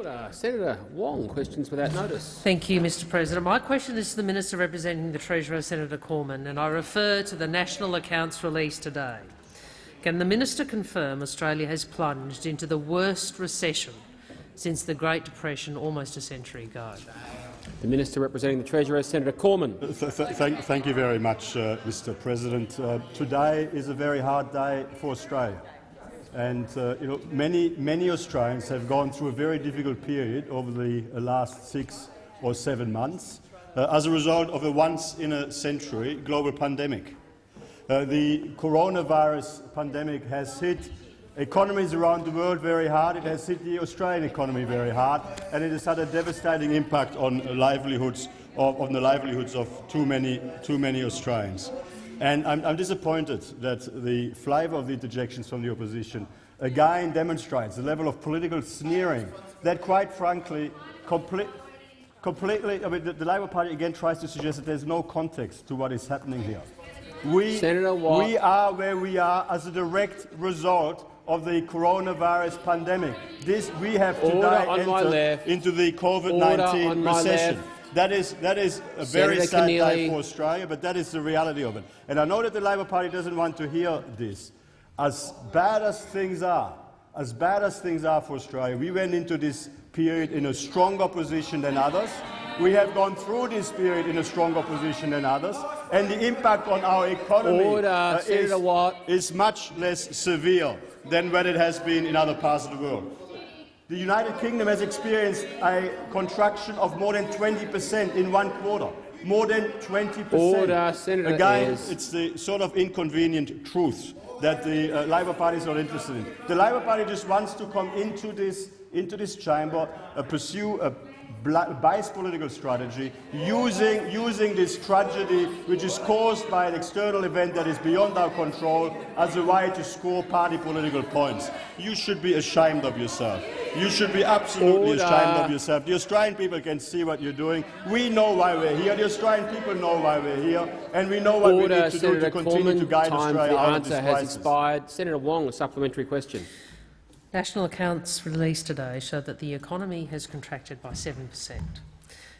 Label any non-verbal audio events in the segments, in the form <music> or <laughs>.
Order. Senator Wong, questions without notice. Thank you, Mr President. My question is to the Minister representing the Treasurer, Senator Cormann, and I refer to the national accounts released today. Can the minister confirm Australia has plunged into the worst recession since the Great Depression almost a century ago? The Minister representing the Treasurer, Senator Cormann. Th th thank, thank, you very much, uh, Mr President. Uh, today is a very hard day for Australia. And uh, you know, many, many Australians have gone through a very difficult period over the last six or seven months uh, as a result of a once-in-a-century global pandemic. Uh, the coronavirus pandemic has hit economies around the world very hard. It has hit the Australian economy very hard, and it has had a devastating impact on livelihoods of, on the livelihoods of too many, too many Australians. And I'm, I'm disappointed that the flavour of the interjections from the opposition again demonstrates the level of political sneering that, quite frankly, complete, completely, I mean, the, the Labor Party again tries to suggest that there's no context to what is happening here. We, we are where we are as a direct result of the coronavirus pandemic. This we have today entered into the COVID-19 recession. That is, that is a very sad day for Australia, but that is the reality of it. And I know that the Labor Party doesn't want to hear this. As bad as things are, as bad as things are for Australia, we went into this period in a stronger position than others. We have gone through this period in a stronger position than others, and the impact on our economy uh, is, is much less severe than what it has been in other parts of the world. The United Kingdom has experienced a contraction of more than 20 per cent in one quarter. More than 20 per Order, Again, Ayres. it's the sort of inconvenient truth that the uh, Labor Party is not interested in. The Labor Party just wants to come into this, into this chamber, uh, pursue a biased political strategy, using, using this tragedy, which is caused by an external event that is beyond our control, as a way to score party political points. You should be ashamed of yourself. You should be absolutely Order. ashamed of yourself. The Australian people can see what you're doing. We know why we're here. The Australian people know why we're here, and we know what Order, we need to Senator do to continue Cormann, to guide Australia out of this has expired. Senator Wong, a supplementary question. National accounts released today show that the economy has contracted by 7 per cent.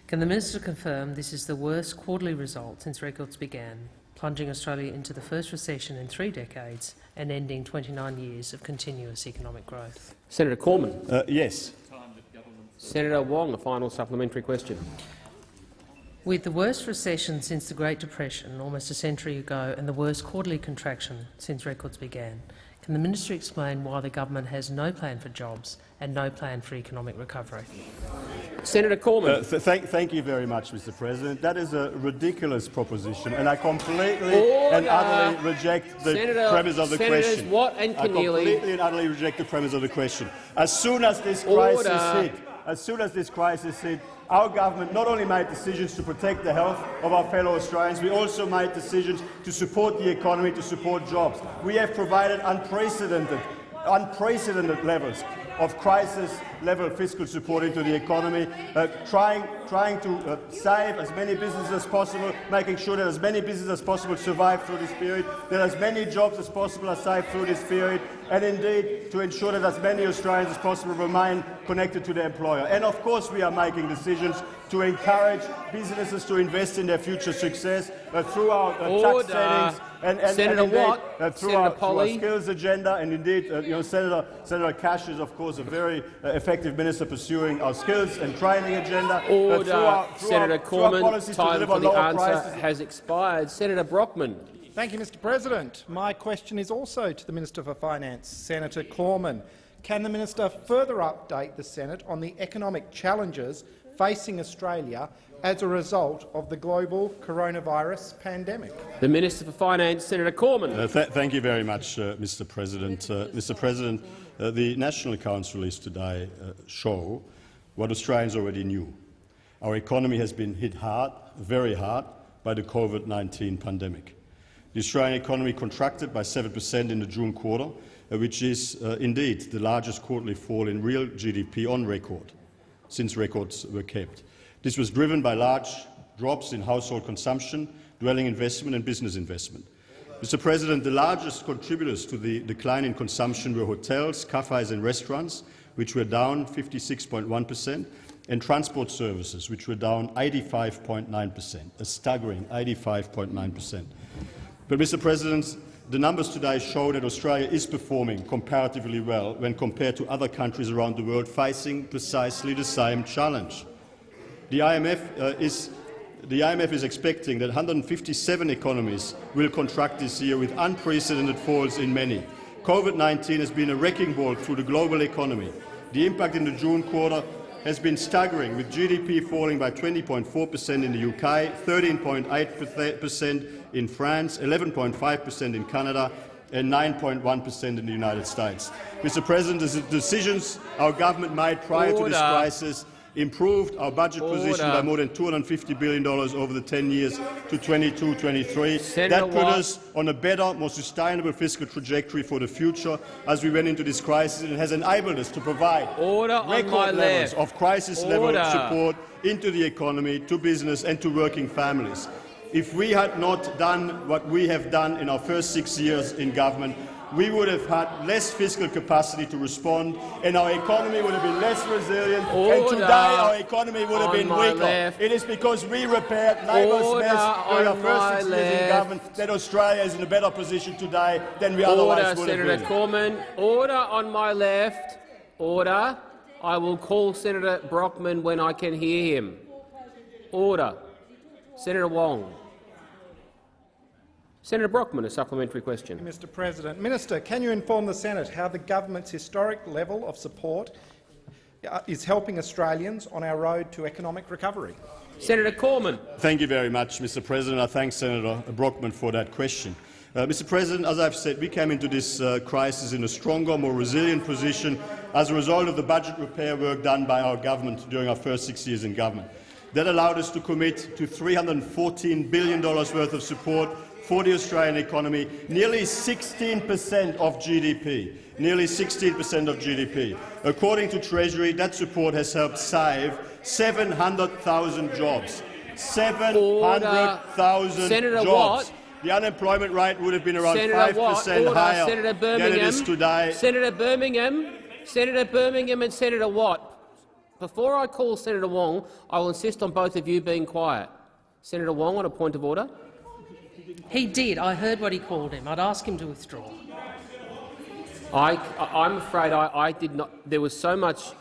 Can the minister confirm this is the worst quarterly result since records began, plunging Australia into the first recession in three decades and ending 29 years of continuous economic growth? Senator Cormann. Uh, yes. Senator Wong, a final supplementary question. With the worst recession since the Great Depression almost a century ago and the worst quarterly contraction since records began, can the minister explain why the government has no plan for jobs and no plan for economic recovery? Senator Cormann. Uh, th thank, thank, you very much, Mr. President. That is a ridiculous proposition, and I completely Order. and utterly reject the Senator, premise of the Senators question. Watt and I completely and utterly reject the premise of the question. As soon as this crisis hit, as soon as this crisis hit, our government not only made decisions to protect the health of our fellow Australians, we also made decisions to support the economy, to support jobs. We have provided unprecedented, unprecedented levels of crisis-level fiscal support into the economy, uh, trying, trying to uh, save as many businesses as possible, making sure that as many businesses as possible survive through this period, that as many jobs as possible are saved through this period, and indeed to ensure that as many Australians as possible remain connected to their employer. And of course we are making decisions to encourage businesses to invest in their future success uh, through our uh, tax settings and, and, Senator and indeed, Watt, uh, through, Senator our, through, our, skills agenda, and indeed, uh, you know, Senator, Senator Cash is, of course, a very uh, effective minister pursuing our skills and training agenda. Uh, Order. through our, through Senator our, Cormann, time for the answer prices. has expired. Senator Brockman. Thank you, Mr President. My question is also to the Minister for Finance, Senator Cormann. Can the minister further update the Senate on the economic challenges facing Australia as a result of the global coronavirus pandemic? The Minister for Finance, Senator Cormann. Uh, th thank you very much, uh, Mr. President. Uh, Mr. President, uh, the national accounts released today uh, show what Australians already knew. Our economy has been hit hard, very hard, by the COVID-19 pandemic. The Australian economy contracted by 7 per cent in the June quarter, uh, which is indeed the largest quarterly fall in real GDP on record since records were kept. This was driven by large drops in household consumption, dwelling investment and business investment. Mr. President, the largest contributors to the decline in consumption were hotels, cafes and restaurants, which were down 56.1 per cent, and transport services, which were down 85.9 per cent, a staggering 85.9 per cent. But, Mr President, the numbers today show that Australia is performing comparatively well when compared to other countries around the world facing precisely the same challenge. The IMF, uh, is, the IMF is expecting that 157 economies will contract this year with unprecedented falls in many. COVID-19 has been a wrecking ball through the global economy. The impact in the June quarter has been staggering, with GDP falling by 20.4 per cent in the UK, 13.8 per cent in France, 11.5 per cent in Canada and 9.1 per cent in the United States. Mr President, the decisions our government made prior Order. to this crisis improved our budget position by more than $250 billion over the 10 years to 22-23. That put Watt. us on a better, more sustainable fiscal trajectory for the future as we went into this crisis and has enabled us to provide Order record levels of crisis-level support into the economy, to business and to working families. If we had not done what we have done in our first six years in government, we would have had less fiscal capacity to respond, and our economy would have been less resilient, and today our economy would have on been weaker. left. It is because we repaired Labor's Order mess during our first six years in government that Australia is in a better position today than we otherwise would Senator have been. Cormann. Order on my left. Order. I will call Senator Brockman when I can hear him. Order. Senator Wong. Senator Brockman, a supplementary question. Mr President. Minister, can you inform the Senate how the government's historic level of support uh, is helping Australians on our road to economic recovery? Senator Cormann. Thank you very much, Mr. President. I thank Senator Brockman for that question. Uh, Mr. President, as I've said, we came into this uh, crisis in a stronger, more resilient position as a result of the budget repair work done by our government during our first six years in government. That allowed us to commit to $314 billion worth of support for the Australian economy, nearly 16 per cent of GDP. Nearly 16 per cent of GDP. According to Treasury, that support has helped save 700,000 jobs. 700,000 Senator jobs. Watt. The unemployment rate would have been around Senator 5 Watt. per cent higher Senator than Birmingham. it is today. Senator Birmingham. Senator Birmingham and Senator Watt. Before I call Senator Wong, I will insist on both of you being quiet. Senator Wong on a point of order. He did. I heard what he called him. I'd ask him to withdraw. I, I'm afraid I, I did not. There was so much.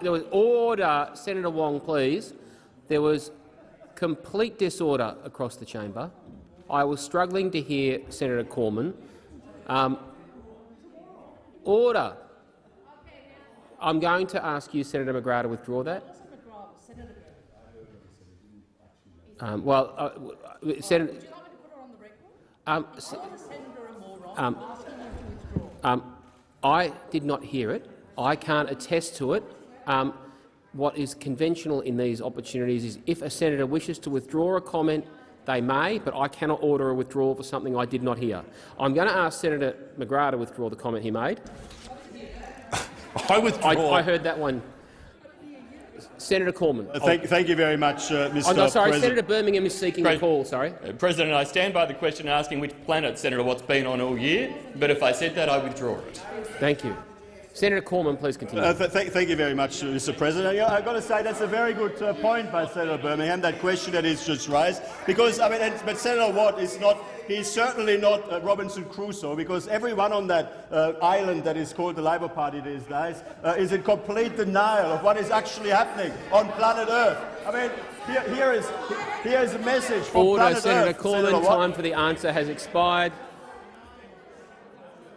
There was order, Senator Wong, please. There was complete disorder across the chamber. I was struggling to hear Senator Cormann. Um, order. I'm going to ask you, Senator McGrath, to withdraw that. Um, well, uh, w- w- Senator. Um, um, um, I did not hear it. I can't attest to it. Um, what is conventional in these opportunities is if a senator wishes to withdraw a comment, they may, but I cannot order a withdrawal for something I did not hear. I'm going to ask Senator McGrath to withdraw the comment he made. <laughs> I withdraw. I, I heard that one. Senator Cormann. Uh, Thank, thank you very much, uh, Mr. I'm no, sorry, President. Senator Birmingham is seeking a Pres- call. Sorry. Uh, President, I stand by the question asking which planet Senator Watt's been on all year, but if I said that, I withdraw it. Thank you. Senator Cormann, please continue. Uh, th th thank you very much, Mr. President. Yeah, I've got to say that's a very good uh, point by Senator Birmingham, that question that is just raised. Because, I mean, but Senator Watt is not, he's certainly not uh, Robinson Crusoe, because everyone on that uh, island that is called the Labor Party these days uh, is in complete denial of what is actually happening on planet Earth. I mean, here, here, is, here is a message from Order, planet Senator Earth. Cormann. Senator Watt. Time for the answer has expired.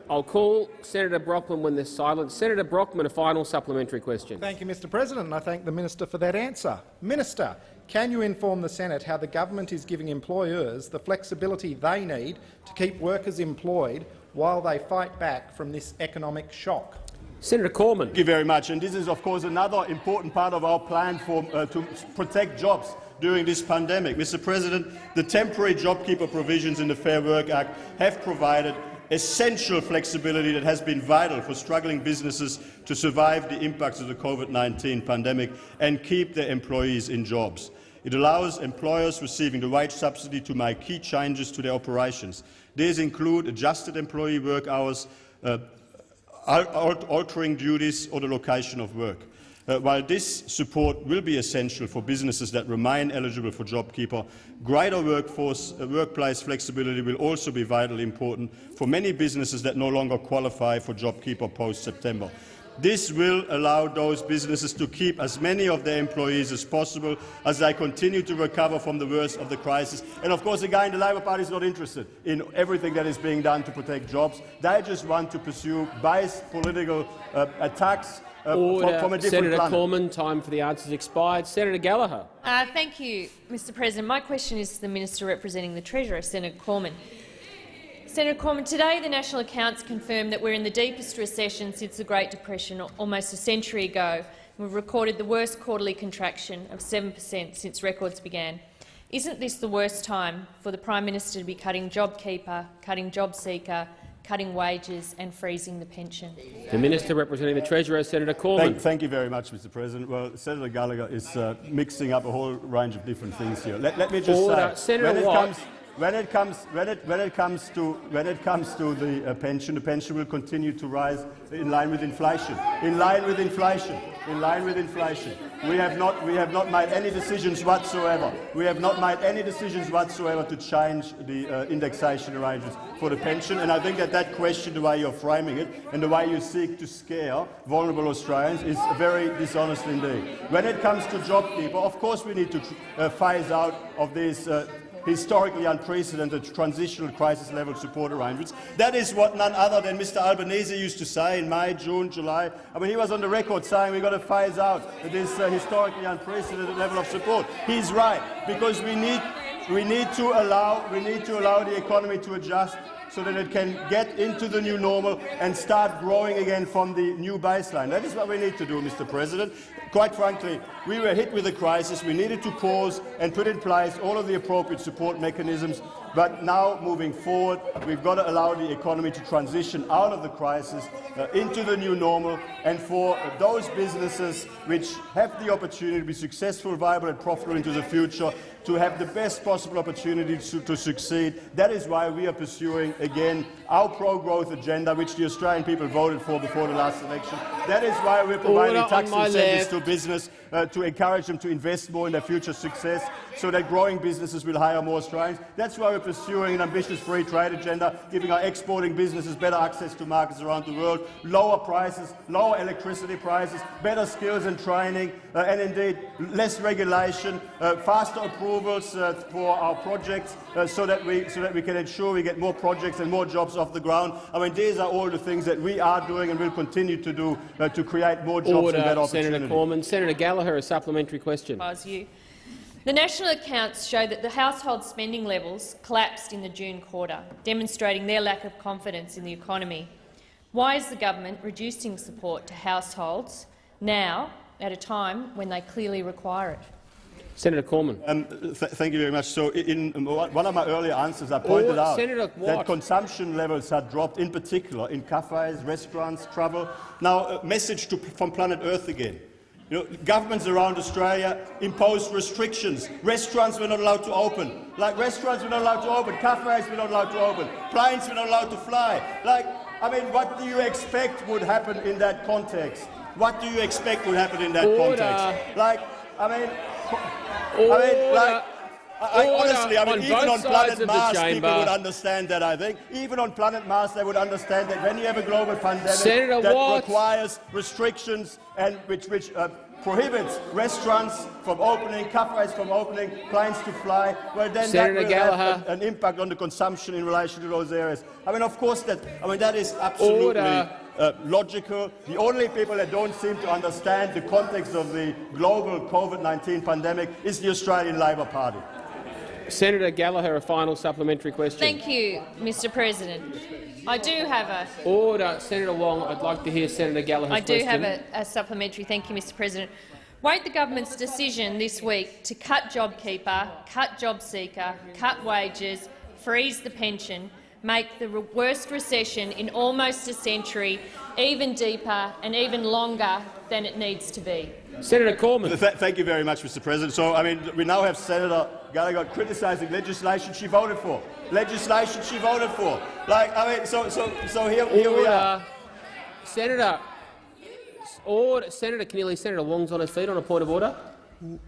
I'll call Senator Brockman when there's silence. Senator Brockman, a final supplementary question. Thank you, Mr President, and I thank the minister for that answer. Minister, can you inform the Senate how the government is giving employers the flexibility they need to keep workers employed while they fight back from this economic shock? Senator Cormann. Thank you very much. And this is, of course, another important part of our plan for, uh, to protect jobs during this pandemic. Mr. President, the temporary JobKeeper provisions in the Fair Work Act have provided essential flexibility that has been vital for struggling businesses to survive the impacts of the COVID-19 pandemic and keep their employees in jobs. It allows employers receiving the wage subsidy to make key changes to their operations. These include adjusted employee work hours, uh, al al altering duties or the location of work. Uh, while this support will be essential for businesses that remain eligible for JobKeeper, greater workforce, uh, workplace flexibility will also be vitally important for many businesses that no longer qualify for JobKeeper post-September. This will allow those businesses to keep as many of their employees as possible as they continue to recover from the worst of the crisis. And of course, again, the Labor Party is not interested in everything that is being done to protect jobs. They just want to pursue biased political uh, attacks Order. from, from a different Senator planet. Cormann, time for the answers expired. Senator Gallagher. Uh, thank you, Mr President. My question is to the Minister representing the Treasurer, Senator Cormann. Senator Cormann, today the National Accounts confirmed that we're in the deepest recession since the Great Depression almost a century ago. We've recorded the worst quarterly contraction of 7 per cent since records began. Isn't this the worst time for the Prime Minister to be cutting JobKeeper, cutting JobSeeker, cutting wages and freezing the pension? The Minister representing the Treasurer, Senator Cormann. Thank, thank you very much, Mr. President. Well, Senator Gallagher is uh, mixing up a whole range of different things here. Let, let me just Order. say, Senator when it Watt. comes when it comes when it when it comes to when it comes to the uh, pension, the pension will continue to rise in line with inflation. In line with inflation. In line with inflation. We have not we have not made any decisions whatsoever. We have not made any decisions whatsoever to change the uh, indexation arrangements for the pension. And I think that that question, the way you're framing it, and the way you seek to scare vulnerable Australians, is very dishonest indeed. When it comes to job JobKeeper, of course we need to uh, phase out of these. Uh, historically unprecedented transitional crisis level support arrangements. That is what none other than Mr Albanese used to say in May, June, July. I mean, he was on the record saying we've got to phase out this uh, historically unprecedented level of support. He's right, because we need, we need, to, allow, we need to allow the economy to adjust so that it can get into the new normal and start growing again from the new baseline. That is what we need to do, Mr President. Quite frankly, we were hit with a crisis. We needed to pause and put in place all of the appropriate support mechanisms. But now, moving forward, we've got to allow the economy to transition out of the crisis uh, into the new normal. And for uh, those businesses which have the opportunity to be successful, viable and profitable into the future, to have the best possible opportunity to, to succeed. That is why we are pursuing, again, our pro-growth agenda, which the Australian people voted for before the last election. That is why we're providing Order tax incentives left. to business uh, to encourage them to invest more in their future success so that growing businesses will hire more Australians. That's why we're pursuing an ambitious free trade agenda, giving our exporting businesses better access to markets around the world, lower prices, lower electricity prices, better skills and training, uh, and indeed less regulation, uh, faster approvals uh, for our projects uh, so, that we, so that we can ensure we get more projects and more jobs off the ground. I mean, these are all the things that we are doing and will continue to do uh, to create more jobs and better opportunities. Senator Senator Gallagher, a supplementary question. You. The national accounts show that the household spending levels collapsed in the June quarter, demonstrating their lack of confidence in the economy. Why is the government reducing support to households now, at a time when they clearly require it? Senator Cormann. Um, th thank you very much. So, in, in one of my earlier answers, I pointed Oh, out Senator that Watt. consumption levels had dropped, in particular in cafes, restaurants, travel. Now, a message to, from Planet Earth again. You know, governments around Australia imposed restrictions. Restaurants were not allowed to open. Like restaurants were not allowed to open, cafes were not allowed to open, planes were not allowed to fly. Like, I mean, what do you expect would happen in that context? What do you expect would happen in that Order. context? Like, I mean, Order. I mean, like, I, I honestly, I mean, on even on planet Mars, people would understand that. I think even on planet Mars, they would understand that when you have a global pandemic Senator that Watt. requires restrictions and which which uh, prohibits restaurants from opening, cafes from opening, planes to fly, well then Senator that will Gallagher. have an, impact on the consumption in relation to those areas. I mean, of course, that I mean that is absolutely. Uh, logical. The only people that don't seem to understand the context of the global COVID-19 pandemic is the Australian Labor Party. Senator Gallagher, a final supplementary question. Thank you, Mr President. I do have a Order. Senator Wong, I'd like to hear Senator Gallagher's I do question. have a, a supplementary. Thank you, Mr President. Won't the government's decision this week to cut JobKeeper, cut JobSeeker, cut wages, freeze the pension, make the worst recession in almost a century even deeper and even longer than it needs to be? Senator Cormann. Th thank you very much, Mr. President. So, I mean, we now have Senator Gallagher criticising legislation she voted for. Legislation she voted for. Like, I mean, so, so, so here, here we are. Order. Senator, order, Senator Keneally, Senator Wong's on his feet on a point of order.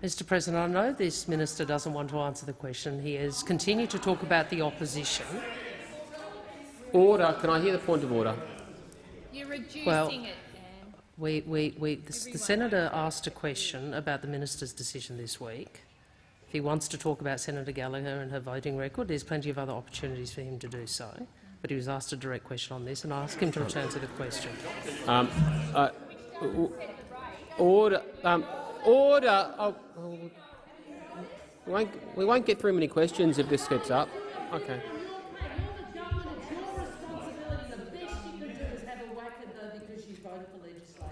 Mr President, I know this minister doesn't want to answer the question. He has continued to talk about the opposition. Order. Can I hear the point of order? You're reducing Well, it, Dan. We, we, we, the, the senator asked a question about the minister's decision this week. If he wants to talk about Senator Gallagher and her voting record, there's plenty of other opportunities for him to do so. But he was asked a direct question on this, and I ask him to return to the question. Um, uh, order. Um, order. Oh, oh, we, won't, we won't get through many questions if this gets up. Okay.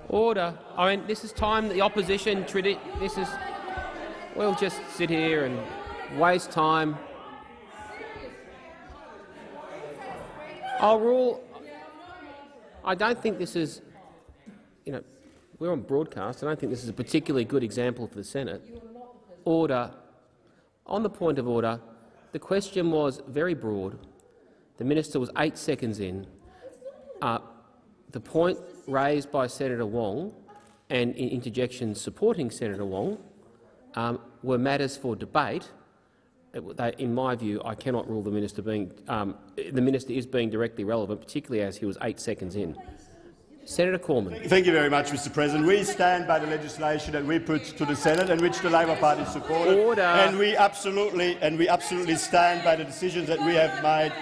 Order. I mean, this is time the opposition. This is. We'll just sit here and waste time. I'll rule. I don't think this is. You know, we're on broadcast. I don't think this is a particularly good example for the Senate. Order. On the point of order, the question was very broad. The minister was eight seconds in. Uh, the point raised by Senator Wong and in interjections supporting Senator Wong um, were matters for debate. They- In my view, I cannot rule the minister being um, the minister is being directly relevant, particularly as he was eight seconds in. Senator Cormann. Thank you very much, Mr President. We stand by the legislation that we put to the Senate and which the Labor Party supported. Order. And we absolutely and we absolutely stand by the decisions that we have made.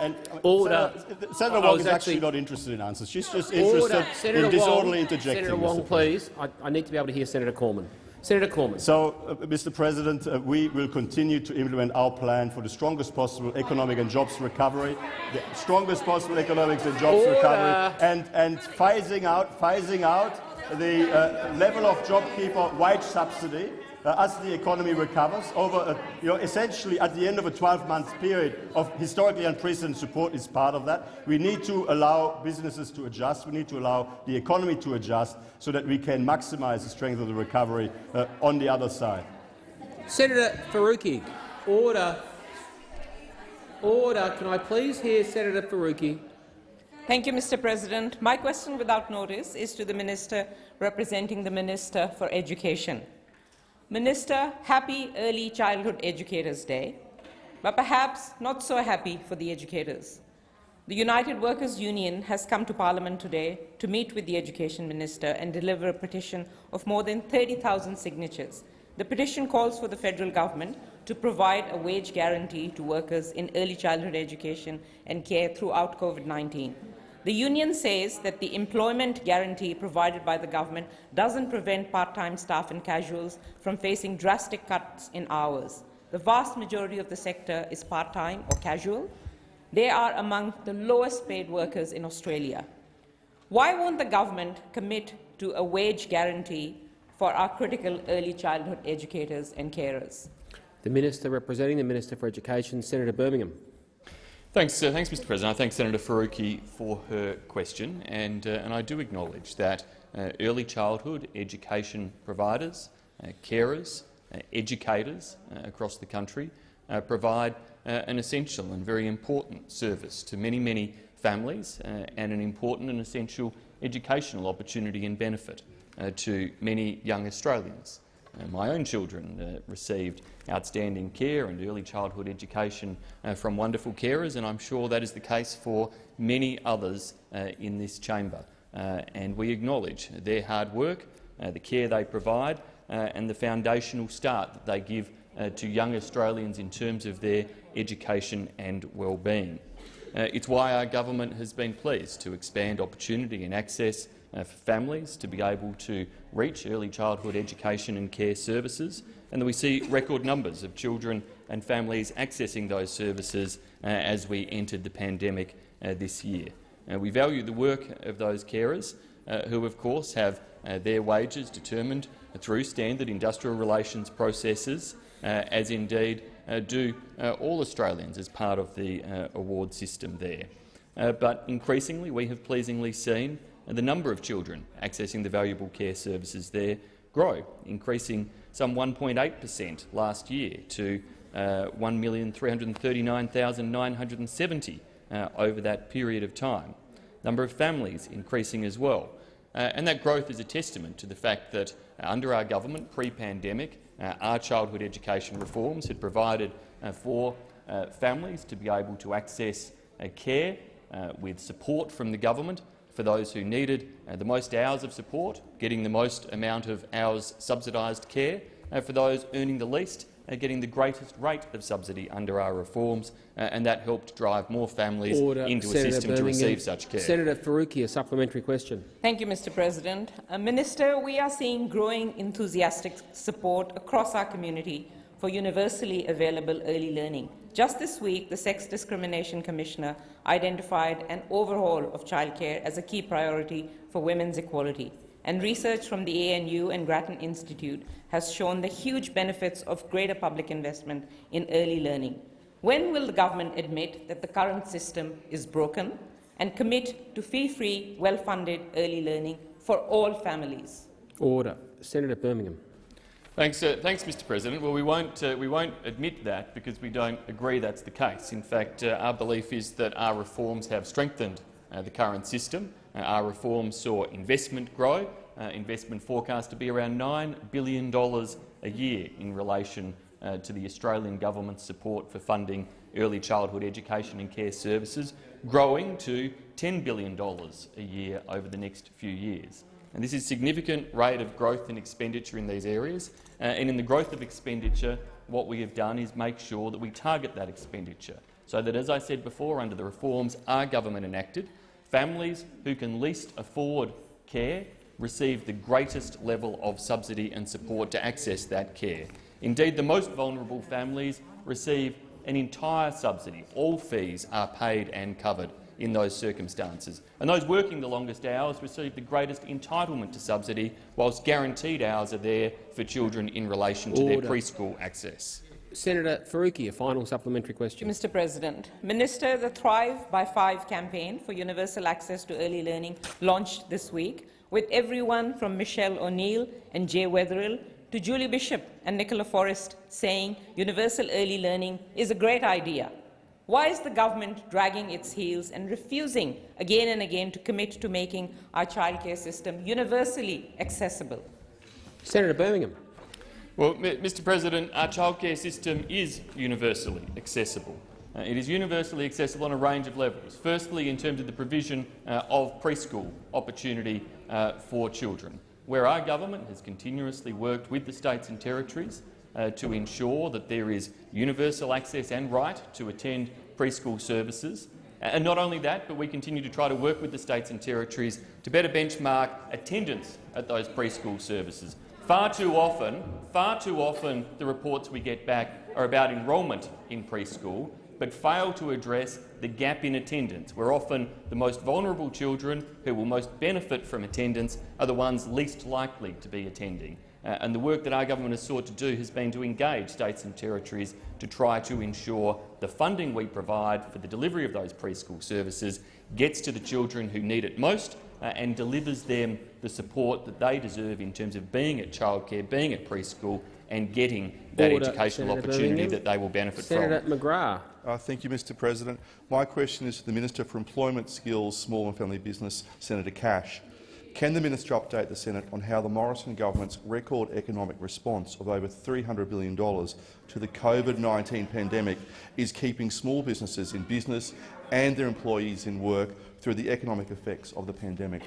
And Order. Senator, Senator Wong is actually, actually- not interested in answers. She's just interested Order. Senator in disorderly Wong, interjecting. Senator Wong, please. I, I need to be able to hear Senator Cormann. Senator Cormann. So, uh, Mr. President, uh, we will continue to implement our plan for the strongest possible economic and jobs recovery, the strongest possible economic and jobs Order. recovery, and, and phasing out, phasing out the uh, level of JobKeeper wage subsidy uh, as the economy recovers. Over, a, you know, essentially at the end of a 12-month period of historically unprecedented support is part of that. We need to allow businesses to adjust. We need to allow the economy to adjust so that we can maximise the strength of the recovery uh, on the other side. Senator Faruqi. Order. Order. Can I please hear Senator Faruqi? Thank you, Mr. President. My question without notice is to the Minister representing the Minister for Education. Minister, happy Early Childhood Educators Day, but perhaps not so happy for the educators. The United Workers' Union has come to Parliament today to meet with the Education Minister and deliver a petition of more than 30,000 signatures. The petition calls for the federal government to provide a wage guarantee to workers in early childhood education and care throughout COVID-19. The union says that the employment guarantee provided by the government doesn't prevent part-time staff and casuals from facing drastic cuts in hours. The vast majority of the sector is part-time or casual. They are among the lowest paid workers in Australia. Why won't the government commit to a wage guarantee for our critical early childhood educators and carers? The Minister representing the Minister for Education, Senator Birmingham. Thanks, uh, thanks, Mr. President. I thank Senator Faruqi for her question, and, uh, and I do acknowledge that uh, early childhood education providers, uh, carers, uh, educators uh, across the country provide an essential and very important service to many, many families and an important and essential educational opportunity and benefit to many young Australians. Uh, my own children received outstanding care and early childhood education uh, from wonderful carers, and I'm sure that is the case for many others uh, in this chamber. And we acknowledge their hard work, the care they provide, and the foundational start that they give to young Australians in terms of their education and well-being. Uh, it's why our government has been pleased to expand opportunity and access for families to be able to reach early childhood education and care services, and that we see record numbers of children and families accessing those services uh, as we entered the pandemic uh, this year. Uh, we value the work of those carers, uh, who of course have uh, their wages determined through standard industrial relations processes, uh, as indeed uh, do uh, all Australians as part of the uh, award system there. Uh, but increasingly we have pleasingly seen uh, the number of children accessing the valuable care services there grow, increasing some 1.8 per cent last year to uh, 1,339,970 uh, over that period of time. number of families increasing as well. Uh, and that growth is a testament to the fact that uh, under our government, pre-pandemic, uh, our childhood education reforms had provided uh, for families to be able to access care with support from the government for those who needed the most hours of support, getting the most amount of hours subsidised care, and for those earning the least uh, getting the greatest rate of subsidy under our reforms, uh, and that helped drive more families Order. into Senator a system Birmingham. to receive such care. Senator Faruqi, a supplementary question. Thank you, Mr. President. Uh, Minister, we are seeing growing enthusiastic support across our community for universally available early learning. Just this week, the Sex Discrimination Commissioner identified an overhaul of childcare as a key priority for women's equality and research from the ANU and Grattan Institute has shown the huge benefits of greater public investment in early learning. When will the government admit that the current system is broken and commit to fee-free, well-funded early learning for all families? Order. Senator Birmingham. Thanks, uh, thanks, Mr. President. Well, we won't, uh, we won't admit that because we don't agree that's the case. In fact, uh, our belief is that our reforms have strengthened uh, the current system uh, our reforms saw investment grow, uh, investment forecast to be around $9 billion a year in relation to the Australian government's support for funding early childhood education and care services, growing to $10 billion a year over the next few years. And this is significant rate of growth in expenditure in these areas. Uh, and in the growth of expenditure, what we have done is make sure that we target that expenditure so that, as I said before, under the reforms our government enacted, Families who can least afford care receive the greatest level of subsidy and support to access that care. Indeed, the most vulnerable families receive an entire subsidy. All fees are paid and covered in those circumstances. And those working the longest hours receive the greatest entitlement to subsidy, whilst guaranteed hours are there for children in relation to Order. their preschool access. Senator Faruqi, a final supplementary question. Mr. President, Minister, the Thrive by Five campaign for universal access to early learning launched this week, with everyone from Michele O'Neil and Jay Weatherill to Julie Bishop and Nicola Forrest saying universal early learning is a great idea. Why is the government dragging its heels and refusing again and again to commit to making our childcare system universally accessible? Senator Birmingham. Well, Mr President, our childcare system is universally accessible. Uh, it is universally accessible on a range of levels. Firstly, in terms of the provision uh, of preschool opportunity uh, for children, where our government has continuously worked with the states and territories uh, to ensure that there is universal access and right to attend preschool services. And not only that, but we continue to try to work with the states and territories to better benchmark attendance at those preschool services, Far too often, far too often the reports we get back are about enrolment in preschool, but fail to address the gap in attendance, where often the most vulnerable children who will most benefit from attendance are the ones least likely to be attending. Uh, and the work that our government has sought to do has been to engage states and territories to try to ensure the funding we provide for the delivery of those preschool services gets to the children who need it most uh, and delivers them the support that they deserve in terms of being at childcare, being at preschool and getting that Order, educational Senator opportunity Birmingham. that they will benefit Senator from. McGrath. Uh, thank you, Mr President. My question is to the Minister for Employment, Skills, Small and Family Business, Senator Cash. Can the minister update the Senate on how the Morrison government's record economic response of over $300 billion to the COVID-19 pandemic is keeping small businesses in business and their employees in work through the economic effects of the pandemic?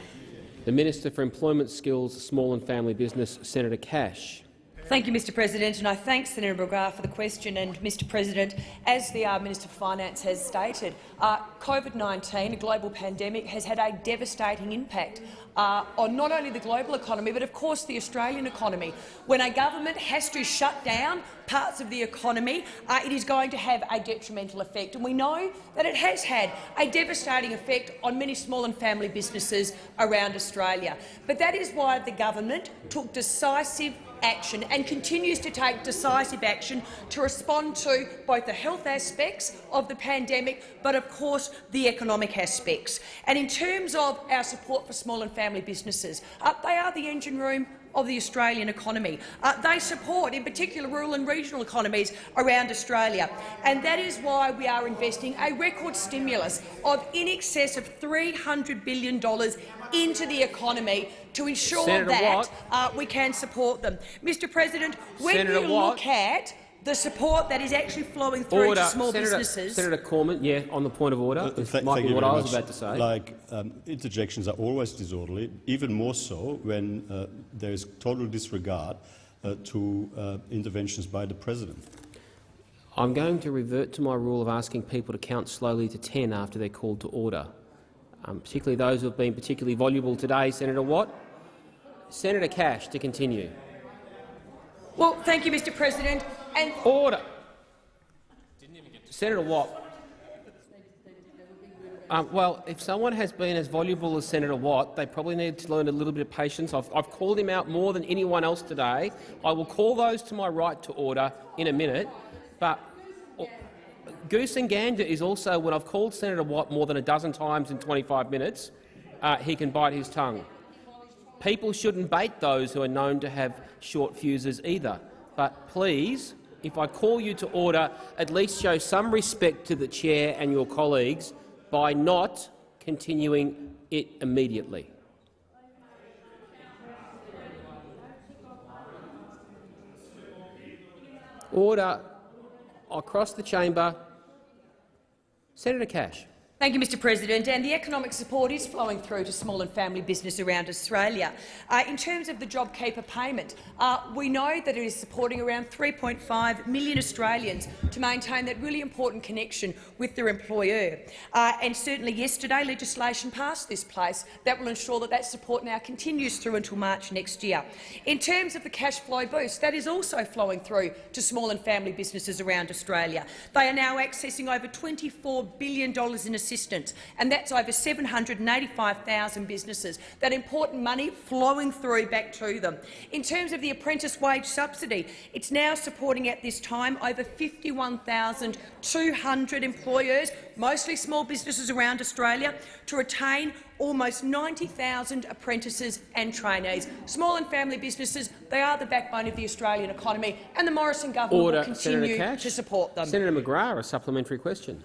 The Minister for Employment, Skills, Small and Family Business, Senator Cash. Thank you, Mr President, and I thank Senator McGrath for the question. And, Mr President, as the uh, Minister for Finance has stated, uh, COVID-19, a global pandemic, has had a devastating impact uh, on not only the global economy but, of course, the Australian economy. When a government has to shut down parts of the economy, uh, it is going to have a detrimental effect. And we know that it has had a devastating effect on many small and family businesses around Australia. But that is why the government took decisive action and continues to take decisive action to respond to both the health aspects of the pandemic but, of course, the economic aspects. And in terms of our support for small and family businesses, uh, they are the engine room of the Australian economy. Uh, they support, in particular, rural and regional economies around Australia. And that is why we are investing a record stimulus of in excess of $300 billion into the economy to ensure Senator that uh, we can support them. Mr President, when Senator you Watt. look at the support that is actually flowing through Order. to small Senator, businesses— Senator Cormann, yeah, on the point of order. Uh, It th- might thank be you what I was much. about to say. Like um, interjections are always disorderly, even more so when uh, there is total disregard uh, to uh, interventions by the president. I'm going to revert to my rule of asking people to count slowly to 10 after they're called to order, um, particularly those who have been particularly voluble today. Senator Watt. Senator Cash to continue. Well, thank you, Mr President. And Order. Senator Watt. Um, well, if someone has been as voluble as Senator Watt, they probably need to learn a little bit of patience. I've, I've called him out more than anyone else today. I will call those to my right to order in a minute. But goose and gander is also when I've called Senator Watt more than a dozen times in 25 minutes, uh, he can bite his tongue. People shouldn't bait those who are known to have short fuses either. But please, if I call you to order, at least show some respect to the chair and your colleagues by not continuing it immediately. Order across the chamber. Senator Cash. Thank you, Mr President. And the economic support is flowing through to small and family business around Australia. Uh, in terms of the JobKeeper payment, uh, we know that it is supporting around 3.5 million Australians to maintain that really important connection with their employer. Uh, and certainly yesterday legislation passed this place that will ensure that that support now continues through until March next year. In terms of the cash flow boost, that is also flowing through to small and family businesses around Australia. They are now accessing over $24 billion in assistance, and that's over 785,000 businesses. That important money flowing through back to them. In terms of the apprentice wage subsidy, it's now supporting at this time over 51,200 employers, mostly small businesses around Australia, to retain almost 90,000 apprentices and trainees. Small and family businesses, they are the backbone of the Australian economy, and the Morrison government Order, will continue to support them. Senator McGrath, a supplementary question.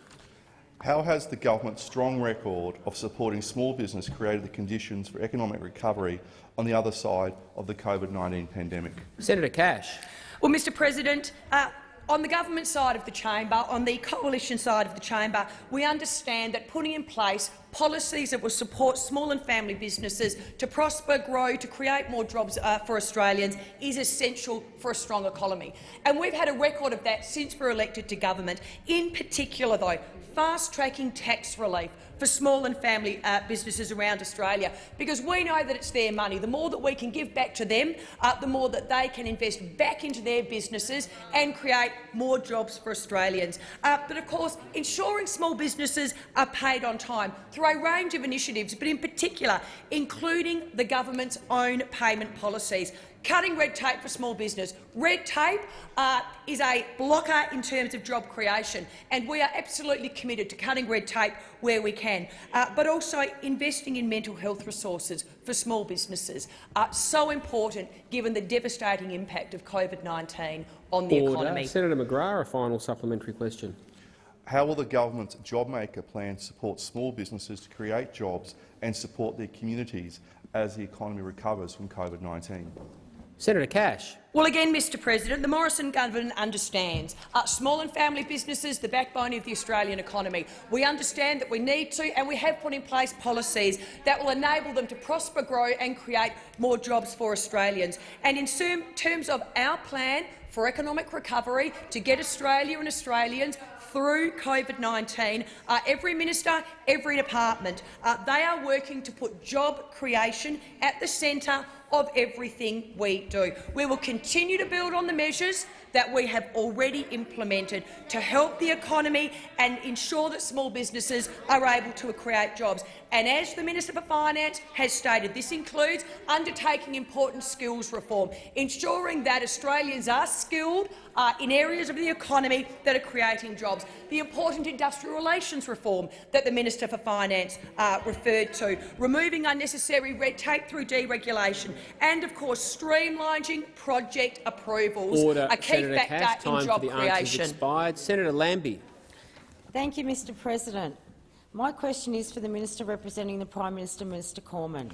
How has the government's strong record of supporting small business created the conditions for economic recovery on the other side of the COVID-19 pandemic? Senator Cash. Well, Mr President, uh, on the government side of the chamber, on the coalition side of the chamber, we understand that putting in place policies that will support small and family businesses to prosper, grow, to create more jobs uh, for Australians is essential for a strong economy. And we've had a record of that since we were elected to government. In particular, though, fast-tracking tax relief for small and family uh, businesses around Australia, because we know that it's their money. The more that we can give back to them, uh, the more that they can invest back into their businesses and create more jobs for Australians. Uh, but of course, ensuring small businesses are paid on time through a range of initiatives, but in particular including the government's own payment policies. Cutting red tape for small business. Red tape uh, is a blocker in terms of job creation, and we are absolutely committed to cutting red tape where we can, uh, but also investing in mental health resources for small businesses. Uh, so important given the devastating impact of COVID-19 on the Order. economy. Senator McGrath, a final supplementary question. How will the government's JobMaker plan support small businesses to create jobs and support their communities as the economy recovers from COVID-19? Senator Cash. Well, again, Mr President, the Morrison government understands uh, small and family businesses, the backbone of the Australian economy. We understand that we need to, and we have put in place policies that will enable them to prosper, grow and create more jobs for Australians. And in terms of our plan for economic recovery to get Australia and Australians through COVID-19, uh, every minister, every department, uh, they are working to put job creation at the centre of everything we do. We will continue to build on the measures that we have already implemented to help the economy and ensure that small businesses are able to create jobs. And as the Minister for Finance has stated, this includes undertaking important skills reform, ensuring that Australians are skilled uh, in areas of the economy that are creating jobs, the important industrial relations reform that the Minister for Finance uh, referred to, removing unnecessary red tape through deregulation, and of course streamlining project approvals, Order. a key Senator factor Cash, time in job for the answers creation. expired. Senator Lambie. Thank you, Mr President. My question is for the Minister representing the Prime Minister, Minister Cormann.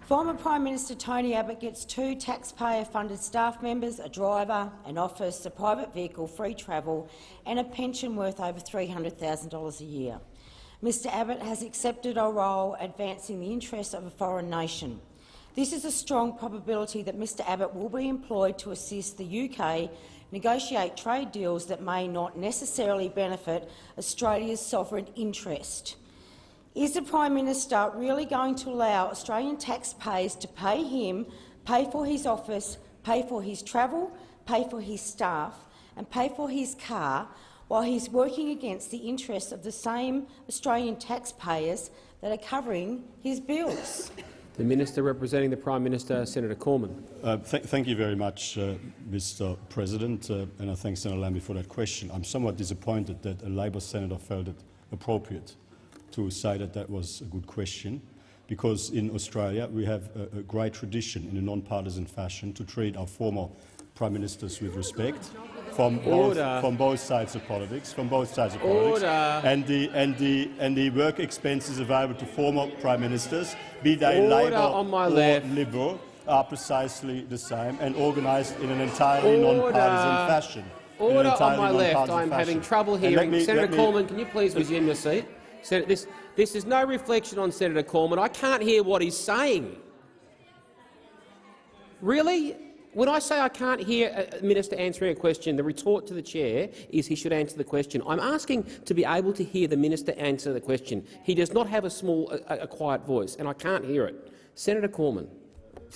Former Prime Minister Tony Abbott gets two taxpayer-funded staff members, a driver, an office, a private vehicle, free travel and a pension worth over $300,000 a year. Mr Abbott has accepted a role advancing the interests of a foreign nation. This is a strong probability that Mr Abbott will be employed to assist the UK negotiate trade deals that may not necessarily benefit Australia's sovereign interest. Is the Prime Minister really going to allow Australian taxpayers to pay him, pay for his office, pay for his travel, pay for his staff and pay for his car while he's working against the interests of the same Australian taxpayers that are covering his bills? The Minister representing the Prime Minister, Senator Cormann. Uh, th thank you very much, uh, Mr President, uh, and I thank Senator Lambie for that question. I'm somewhat disappointed that a Labor senator felt it appropriate to say that that was a good question, because in Australia we have a, a great tradition in a non-partisan fashion to treat our former prime ministers with respect from both, from both sides of politics, from both sides of politics, Order. and the and the and the work expenses available to former prime ministers, be they Order Labor on my or left. Liberal, are precisely the same and organised in an entirely non-partisan fashion. Order on my left. I'm having trouble hearing. me- Senator Cormann, can you please resume your seat? Sen this, this is no reflection on Senator Cormann. I can't hear what he's saying. Really? When I say I can't hear a minister answering a question, the retort to the chair is he should answer the question. I'm asking to be able to hear the minister answer the question. He does not have a small, a, a quiet voice, and I can't hear it. Senator Cormann.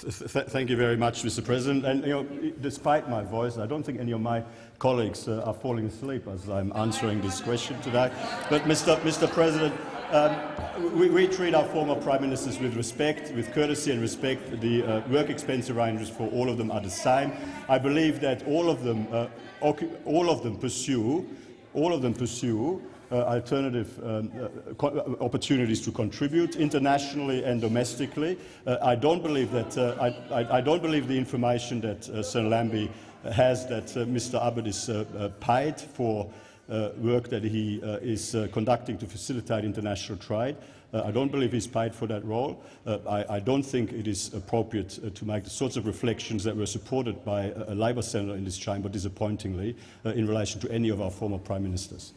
Th th thank you very much, Mr. President. And you know, despite my voice, I don't think any of my colleagues uh, are falling asleep as I'm answering this question today. But, Mr. Mr. President, um, we, we treat our former prime ministers with respect, with courtesy and respect. The uh, work expense arrangements for all of them are the same. I believe that all of them, uh, all of them pursue, all of them pursue uh, alternative um, uh, uh, opportunities to contribute internationally and domestically. Uh, I don't believe that. Uh, I, I, I don't believe the information that uh, Senator Lambie has that Mr. Abbott is paid for work that he uh, is uh, conducting to facilitate international trade. Uh, I don't believe he's paid for that role. Uh, I, I don't think it is appropriate uh, to make the sorts of reflections that were supported by a, a Labor senator in this chamber, disappointingly, uh, in relation to any of our former prime ministers.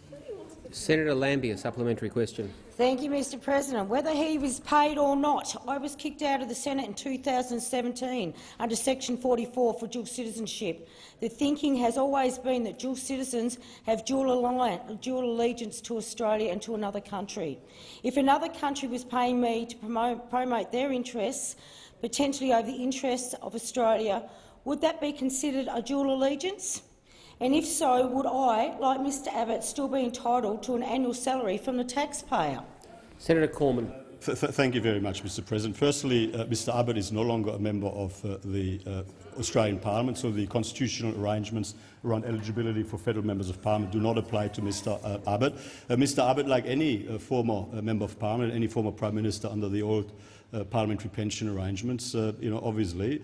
Senator Lambie, a supplementary question. Thank you, Mr President. Whether he was paid or not, I was kicked out of the Senate in 2017 under Section 44 for dual citizenship. The thinking has always been that dual citizens have dual, alliance, dual allegiance to Australia and to another country. If another country was paying me to promote, promote their interests, potentially over the interests of Australia, would that be considered a dual allegiance? And if so, would I, like Mr Abbott, still be entitled to an annual salary from the taxpayer? Senator Cormann. Th th thank you very much, Mr. President. Firstly, uh, Mr. Abbott is no longer a member of uh, the uh, Australian Parliament, so the constitutional arrangements around eligibility for federal members of Parliament do not apply to Mr. Uh, Abbott. Uh, Mr. Abbott, like any uh, former uh, member of Parliament, any former Prime Minister under the old uh, parliamentary pension arrangements, uh, you know, obviously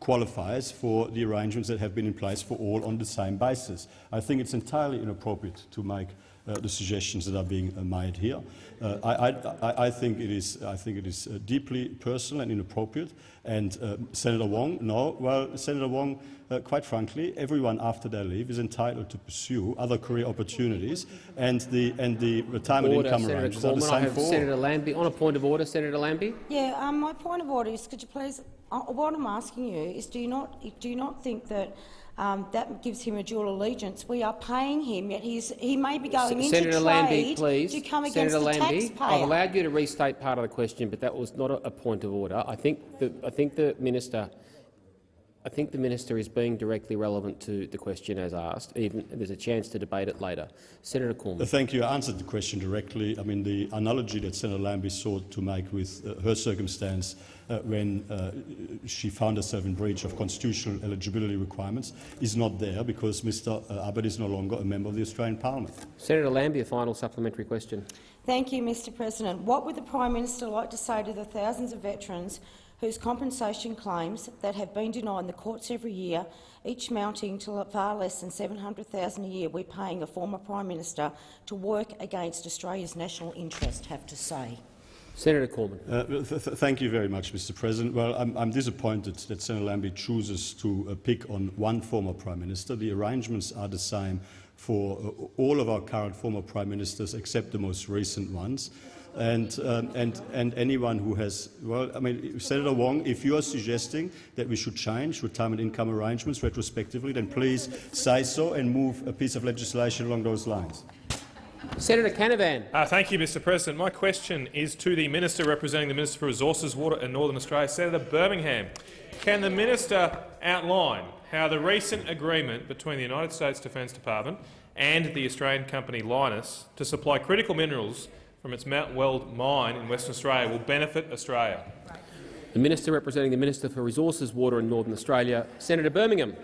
qualifies for the arrangements that have been in place for all on the same basis. I think it's entirely inappropriate to make the suggestions that are being uh, made here. Uh, I, I, I think it is, I think it is uh, deeply personal and inappropriate. And uh, Senator Wong, no, well, Senator Wong, uh, quite frankly, everyone after their leave is entitled to pursue other career opportunities, and the and the retirement Order, income Senator arrangements are the Cormann. I same have for. Senator Lambie. On a point of order, Senator Lambie. Yeah, um, my point of order is, could you please, uh, what I'm asking you is, do you not, do you not think that um, that gives him a dual allegiance? We are paying him, yet he's, he may be going into Senator trade Lambie, please. to come against Senator the Lambie, I've allowed you to restate part of the question, but that was not a, a point of order. I think the, I think the minister I think the minister is being directly relevant to the question as asked. Even there's a chance to debate it later. Senator Cormann. Thank you. I answered the question directly. I mean, the analogy that Senator Lambie sought to make with uh, her circumstance when uh, she found herself in breach of constitutional eligibility requirements is not there because Mr Abbott is no longer a member of the Australian Parliament. Senator Lambie, a final supplementary question. Thank you, Mr President. What would the Prime Minister like to say to the thousands of veterans whose compensation claims that have been denied in the courts every year, each mounting to far less than 700,000 a year, we're paying a former Prime Minister to work against Australia's national interest, have to say? Senator Cormann. Uh, th th thank you very much, Mr. President. Well, I'm, I'm disappointed that Senator Lambie chooses to uh, pick on one former Prime Minister. The arrangements are the same for uh, all of our current former Prime Ministers except the most recent ones. And, um, and, and anyone who has, well, I mean, Senator Wong, if you are suggesting that we should change retirement income arrangements retrospectively, then please say so and move a piece of legislation along those lines. Senator Canavan. Uh, thank you, Mr President. My question is to the Minister representing the Minister for Resources, Water and Northern Australia, Senator Birmingham. Can the minister outline how the recent agreement between the United States Defence Department and the Australian company Lynas to supply critical minerals from its Mount Weld mine in Western Australia will benefit Australia? The Minister representing the Minister for Resources, Water and Northern Australia, Senator Birmingham.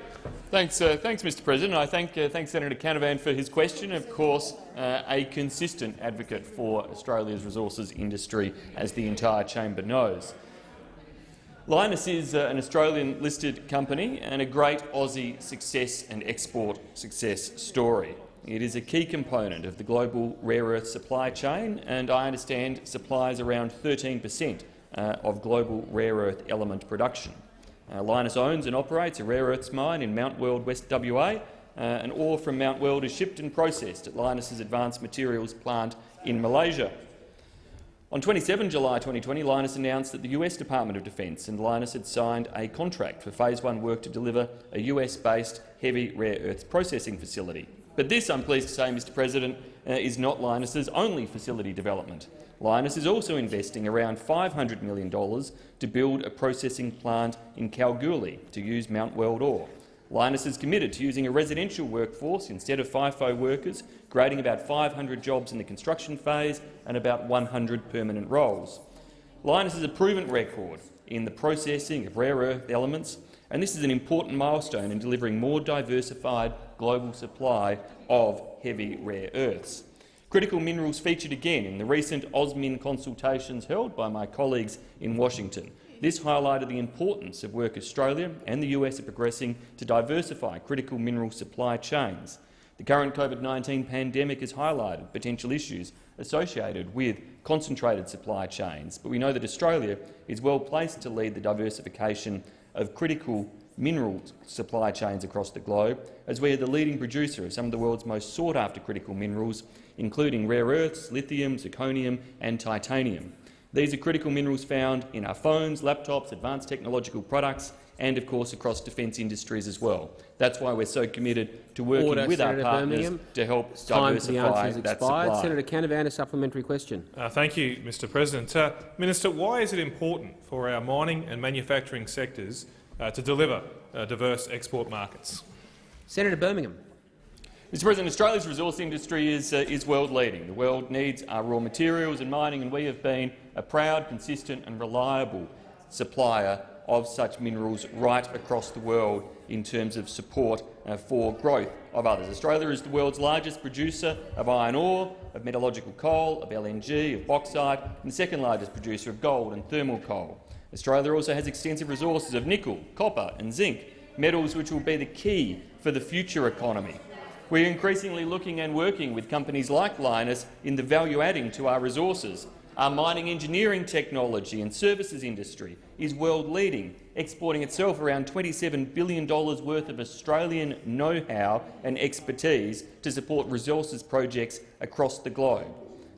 Thanks, uh, thanks, Mr. President. I thank, uh, thank Senator Canavan for his question. Of course, uh, a consistent advocate for Australia's resources industry, as the entire chamber knows. Lynas is uh, an Australian-listed company and a great Aussie success and export success story. It is a key component of the global rare earth supply chain, and I understand supplies around 13 per cent of global rare earth element production. Uh, Lynas owns and operates a rare earths mine in Mount Weld, West WA, uh, and ore from Mount Weld is shipped and processed at Lynas's Advanced Materials plant in Malaysia. On 27 July 2020, Lynas announced that the US Department of Defence and Lynas had signed a contract for Phase 1 work to deliver a US-based heavy rare earths processing facility. But this, I'm pleased to say, Mr President, uh, is not Lynas's only facility development. Lynas is also investing around $500 million to build a processing plant in Kalgoorlie to use Mount Weld ore. Lynas is committed to using a residential workforce instead of FIFO workers, creating about 500 jobs in the construction phase and about 100 permanent roles. Lynas has a proven record in the processing of rare earth elements, and this is an important milestone in delivering more diversified global supply of heavy rare earths. Critical minerals featured again in the recent AUSMIN consultations held by my colleagues in Washington. This highlighted the importance of work Australia and the US are progressing to diversify critical mineral supply chains. The current COVID-19 pandemic has highlighted potential issues associated with concentrated supply chains, but we know that Australia is well placed to lead the diversification of critical mineral supply chains across the globe, as we are the leading producer of some of the world's most sought-after critical minerals, including rare earths, lithium, zirconium and titanium. These are critical minerals found in our phones, laptops, advanced technological products and, of course, across defence industries as well. That's why we're so committed to working Order, with Senator our partners Birmingham. to help Time for the diversify answers that expired. supply. Senator Canavan, a supplementary question. Uh, thank you, Mr President. Uh, Minister, why is it important for our mining and manufacturing sectors uh, to deliver uh, diverse export markets? Senator Birmingham. Mr President, Australia's resource industry is, uh, is world-leading. The world needs our raw materials and mining, and we have been a proud, consistent and reliable supplier of such minerals right across the world in terms of support uh, for growth of others. Australia is the world's largest producer of iron ore, of metallurgical coal, of LNG, of bauxite, and the second largest producer of gold and thermal coal. Australia also has extensive resources of nickel, copper and zinc, metals which will be the key for the future economy. We're increasingly looking and working with companies like Lynas in the value adding to our resources. Our mining engineering technology and services industry is world-leading, exporting itself around $27 billion worth of Australian know-how and expertise to support resources projects across the globe.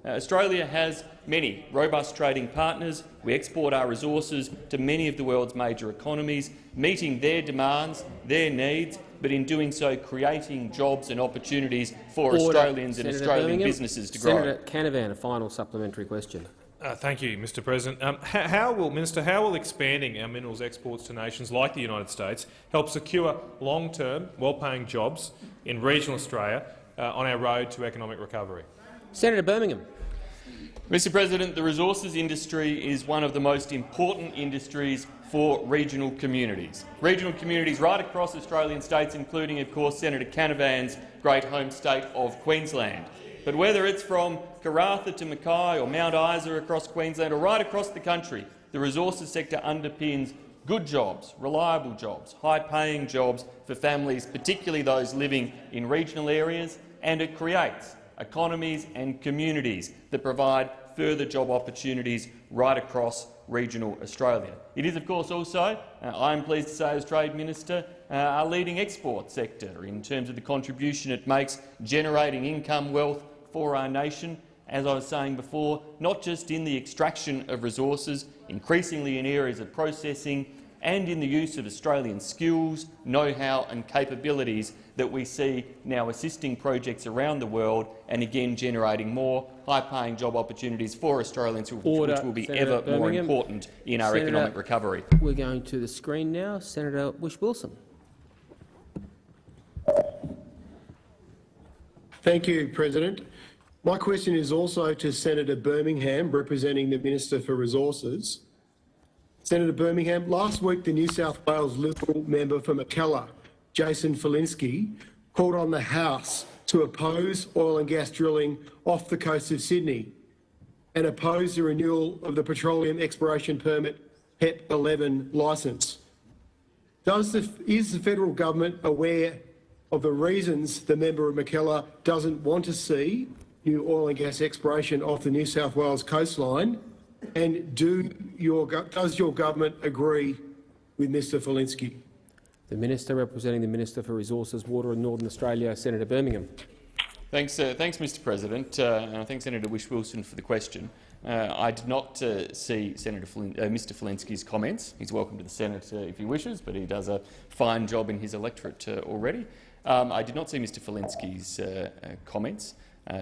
Uh, Australia has many robust trading partners. We export our resources to many of the world's major economies, meeting their demands, their needs, but in doing so creating jobs and opportunities for Order. Australians and Australian Birmingham. businesses to grow. Senator Canavan, a final supplementary question. Uh, thank you, Mr President. Um, how, how will, Minister, how will expanding our minerals exports to nations like the United States help secure long-term, well-paying jobs in regional Australia uh, on our road to economic recovery? Senator Birmingham. Mr President, the resources industry is one of the most important industries for regional communities. Regional communities right across Australian states, including, of course, Senator Canavan's great home state of Queensland. But whether it's from Karratha to Mackay or Mount Isa across Queensland or right across the country, the resources sector underpins good jobs, reliable jobs, high-paying jobs for families, particularly those living in regional areas, and it creates economies and communities that provide further job opportunities right across regional Australia. It is, of course, also, uh, I am pleased to say as Trade Minister, uh, our leading export sector in terms of the contribution it makes generating income wealth for our nation, as I was saying before, not just in the extraction of resources, increasingly in areas of processing and in the use of Australian skills, know-how and capabilities that we see now assisting projects around the world and again generating more high-paying job opportunities for Australians, Order, which will be Senator ever more important in our Senator- economic recovery. We're going to the screen now. Senator Whish-Wilson. Thank you, President. My question is also to Senator Birmingham, representing the Minister for Resources. Senator Birmingham, last week the New South Wales Liberal member for Mackellar, Jason Falinski, called on the House to oppose oil and gas drilling off the coast of Sydney and oppose the renewal of the Petroleum Exploration Permit PEP 11 licence. Does the, is the federal government aware of the reasons the member of Mackellar doesn't want to see new oil and gas exploration off the New South Wales coastline? And do your, does your government agree with Mr Falinski? The Minister representing the Minister for Resources, Water and Northern Australia, Senator Birmingham. Thanks, uh, thanks, Mr. President, uh, and I thank Senator Whish-Wilson for the question. Uh, I did not uh, see Senator Flin uh, Mr. Falinski's comments. He's welcome to the Senate uh, if he wishes, but he does a fine job in his electorate already. Um, I did not see Mr. Falinski's uh, comments,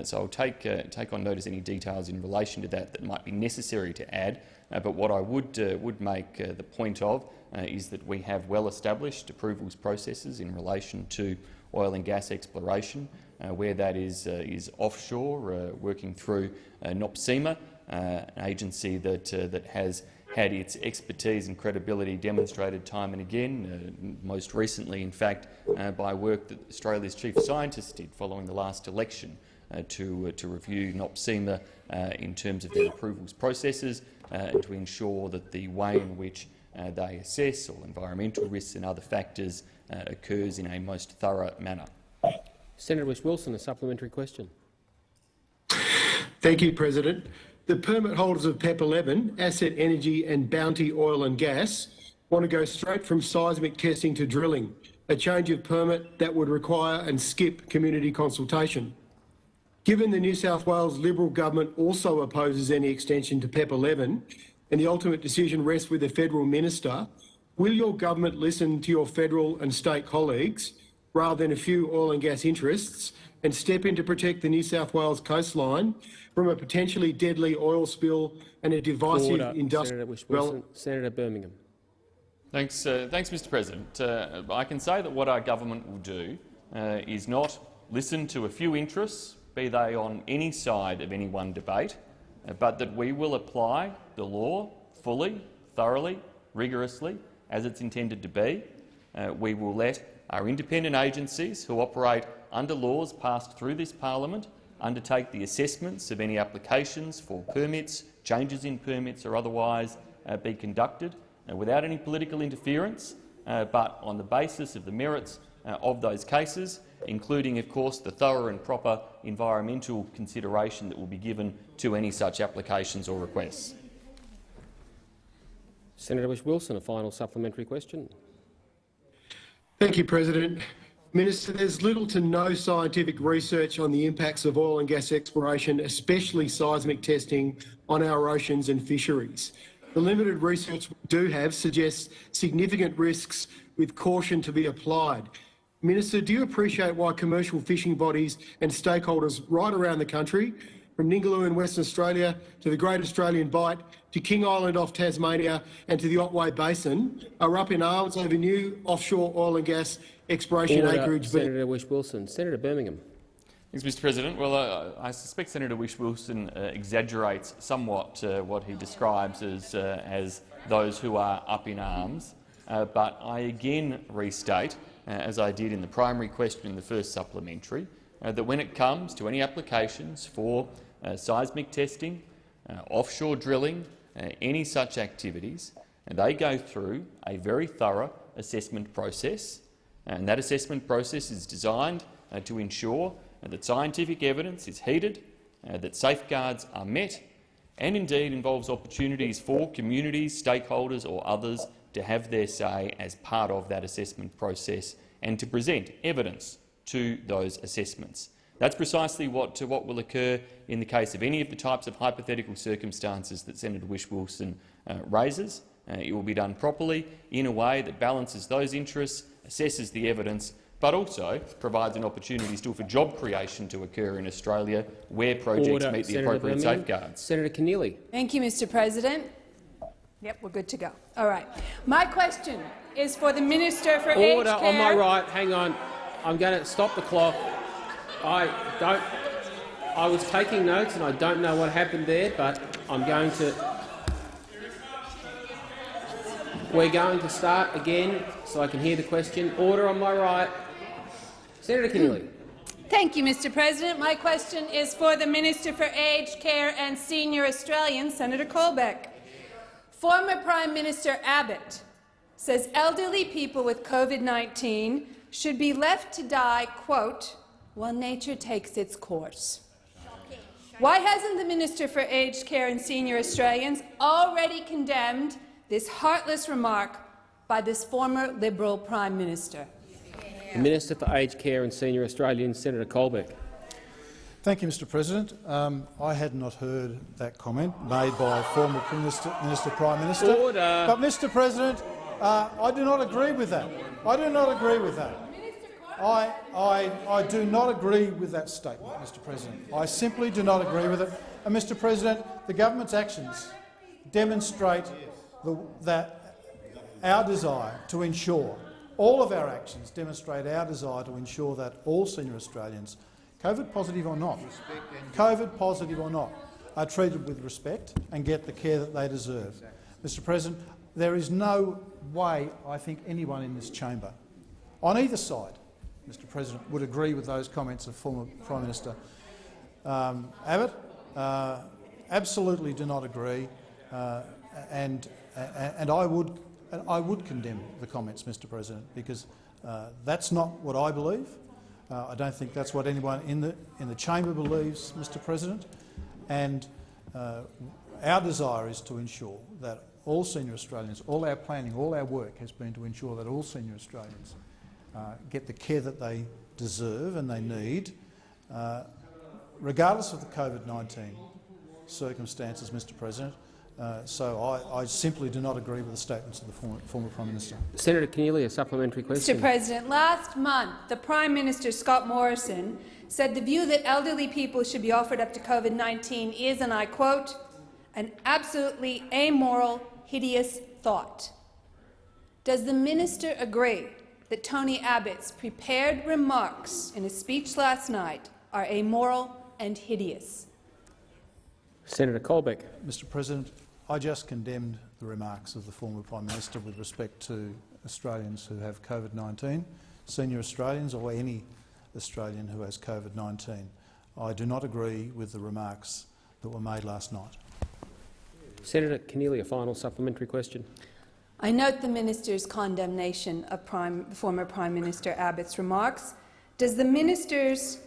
so I'll take take on notice any details in relation to that that might be necessary to add. But what I would would make the point of is that we have well-established approvals processes in relation to oil and gas exploration, uh, where that is, uh, is offshore, uh, working through uh, NOPSEMA, uh, an agency that, uh, that has had its expertise and credibility demonstrated time and again, uh, most recently, in fact, uh, by work that Australia's chief scientist did following the last election uh, to, uh, to review NOPSEMA uh, in terms of their approvals processes uh, and to ensure that the way in which uh, they assess all environmental risks and other factors uh, occurs in a most thorough manner. Senator Whish-Wilson, a supplementary question. Thank you, President. The permit holders of PEP 11, Asset Energy and Bounty Oil and Gas want to go straight from seismic testing to drilling, a change of permit that would require and skip community consultation. Given the New South Wales Liberal government also opposes any extension to PEP 11 and the ultimate decision rests with the federal minister, will your government listen to your federal and state colleagues rather than a few oil and gas interests and step in to protect the New South Wales coastline from a potentially deadly oil spill and a divisive Order, industrial Senator Whish-Wilson. Senator Birmingham. Thanks, uh, thanks Mr President. Uh, I can say that what our government will do uh, is not listen to a few interests, be they on any side of any one debate, uh, but that we will apply the law fully, thoroughly, rigorously, as it's intended to be. Uh, we will let our independent agencies who operate under laws passed through this parliament undertake the assessments of any applications for permits, changes in permits or otherwise uh, be conducted uh, without any political interference, uh, but on the basis of the merits uh, of those cases, including, of course, the thorough and proper environmental consideration that will be given to any such applications or requests. Senator Whish-Wilson, a final supplementary question. Thank you, President. Minister, there's little to no scientific research on the impacts of oil and gas exploration, especially seismic testing, on our oceans and fisheries. The limited research we do have suggests significant risks with caution to be applied. Minister, do you appreciate why commercial fishing bodies and stakeholders right around the country from Ningaloo in Western Australia to the Great Australian Bight to King Island off Tasmania and to the Otway Basin are up in arms over new offshore oil and gas exploration Order, acreage. being- Senator Whish-Wilson. Senator Birmingham. Thanks, Mr President. Well, uh, I suspect Senator Whish-Wilson uh, exaggerates somewhat uh, what he describes as, uh, as those who are up in arms. Uh, but I again restate, uh, as I did in the primary question in the first supplementary, uh, that when it comes to any applications for uh, seismic testing, uh, offshore drilling, uh, any such activities, they go through a very thorough assessment process. And that assessment process is designed uh, to ensure that scientific evidence is heeded, that safeguards are met, and indeed involves opportunities for communities, stakeholders or others to have their say as part of that assessment process and to present evidence to those assessments. That's precisely what, to what will occur in the case of any of the types of hypothetical circumstances that Senator Whish-Wilson uh, raises. Uh, it will be done properly in a way that balances those interests, assesses the evidence, but also provides an opportunity still for job creation to occur in Australia where projects Order, meet the Senator appropriate Birmingham. safeguards. Senator Keneally. Thank you, Mr President. Yep, we're good to go. All right. My question is for the Minister for Order Aged on my right. Hang on. I'm going to stop the clock. I don't. I was taking notes, and I don't know what happened there, but I'm going to. We're going to start again, so I can hear the question. Order on my right. Senator Keneally. Hmm. Thank you, Mr President. My question is for the Minister for Aged Care and Senior Australians, Senator Colbeck. Former Prime Minister Abbott says elderly people with COVID-19 should be left to die, quote, while nature takes its course. Why hasn't the Minister for Aged Care and Senior Australians already condemned this heartless remark by this former Liberal Prime Minister? The Minister for Aged Care and Senior Australians, Senator Colbeck. Thank you, Mr President. Um, I had not heard that comment made by a former Minister, Minister Prime Minister. Order. But, Mr President, uh, I do not agree with that. I do not agree with that. I, I, I do not agree with that statement, Mr President. I simply do not agree with it. And, Mr President, the government's actions demonstrate the, that our desire to ensure, all of our actions demonstrate our desire to ensure that all senior Australians, COVID positive or not, COVID positive or not, are treated with respect and get the care that they deserve. Mr President, there is no way I think anyone in this chamber, on either side, Mr President, would agree with those comments of former Prime Minister um, Abbott. Uh, absolutely do not agree, uh, and, and I would I would condemn the comments, Mr President, because uh, that's not what I believe. Uh, I don't think that's what anyone in the in the chamber believes, Mr President, and uh, our desire is to ensure that all senior Australians, all our planning, all our work has been to ensure that all senior Australians uh, get the care that they deserve and they need, uh, regardless of the COVID-19 circumstances, Mr President. Uh, so I, I simply do not agree with the statements of the former, former Prime Minister. Senator Keneally, a supplementary question. Mr President, last month the Prime Minister, Scott Morrison, said the view that elderly people should be offered up to COVID-19 is, and I quote, an absolutely amoral, hideous thought. Does the minister agree that Tony Abbott's prepared remarks in his speech last night are amoral and hideous? Senator Colbeck. Mr President, I just condemned the remarks of the former Prime Minister with respect to Australians who have COVID-19, senior Australians or any Australian who has COVID-19. I do not agree with the remarks that were made last night. Senator Keneally, a final supplementary question. I note the minister's condemnation of Prime, former Prime Minister Abbott's remarks. Does the minister's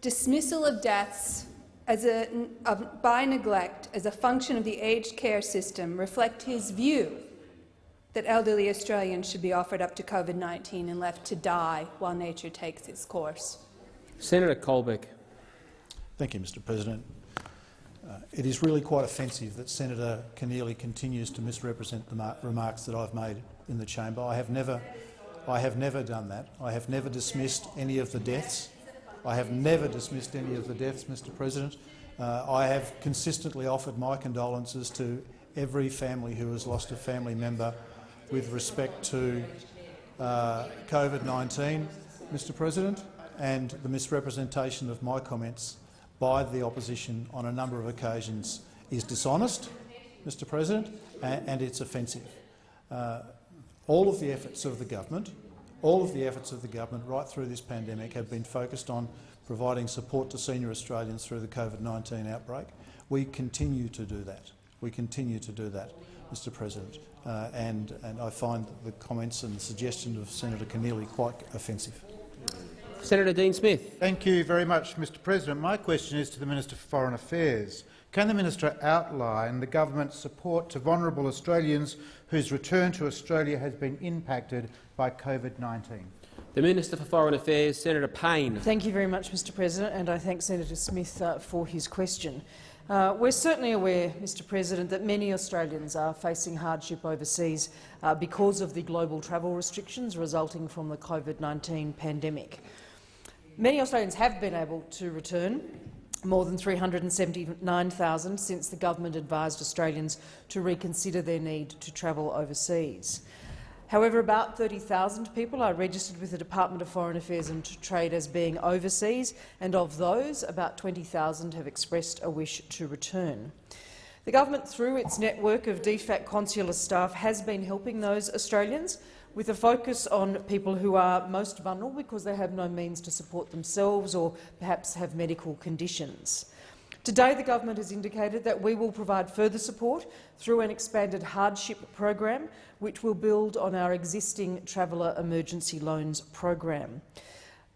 dismissal of deaths as a, of, by neglect as a function of the aged care system reflect his view that elderly Australians should be offered up to COVID-19 and left to die while nature takes its course? Senator Colbeck. Thank you, Mr President. Uh, it is really quite offensive that Senator Keneally continues to misrepresent the remarks that I've made in the chamber. I have never, I have never done that. I have never dismissed any of the deaths. I have never dismissed any of the deaths, Mr President. Uh, I have consistently offered my condolences to every family who has lost a family member with respect to uh, COVID-19, Mr President, and the misrepresentation of my comments by the opposition on a number of occasions is dishonest, Mr President, and, and it's offensive. Uh, all of the efforts of the government, all of the efforts of the government right through this pandemic have been focused on providing support to senior Australians through the COVID-19 outbreak. We continue to do that. We continue to do that, Mr President. Uh, and, and I find the comments and the suggestion of Senator Keneally quite offensive. Senator Dean Smith. Thank you very much, Mr President. My question is to the Minister for Foreign Affairs. Can the minister outline the government's support to vulnerable Australians whose return to Australia has been impacted by COVID-19? The Minister for Foreign Affairs, Senator Payne. Thank you very much, Mr President, and I thank Senator Smith uh, for his question. Uh, we're certainly aware, Mr President, that many Australians are facing hardship overseas uh, because of the global travel restrictions resulting from the COVID-19 pandemic. Many Australians have been able to return, more than 379,000 since the government advised Australians to reconsider their need to travel overseas. However, about 30,000 people are registered with the Department of Foreign Affairs and Trade as being overseas, and of those, about 20,000 have expressed a wish to return. The government, through its network of DFAT consular staff, has been helping those Australians with a focus on people who are most vulnerable because they have no means to support themselves or perhaps have medical conditions. Today, the government has indicated that we will provide further support through an expanded hardship program, which will build on our existing Traveller Emergency Loans program.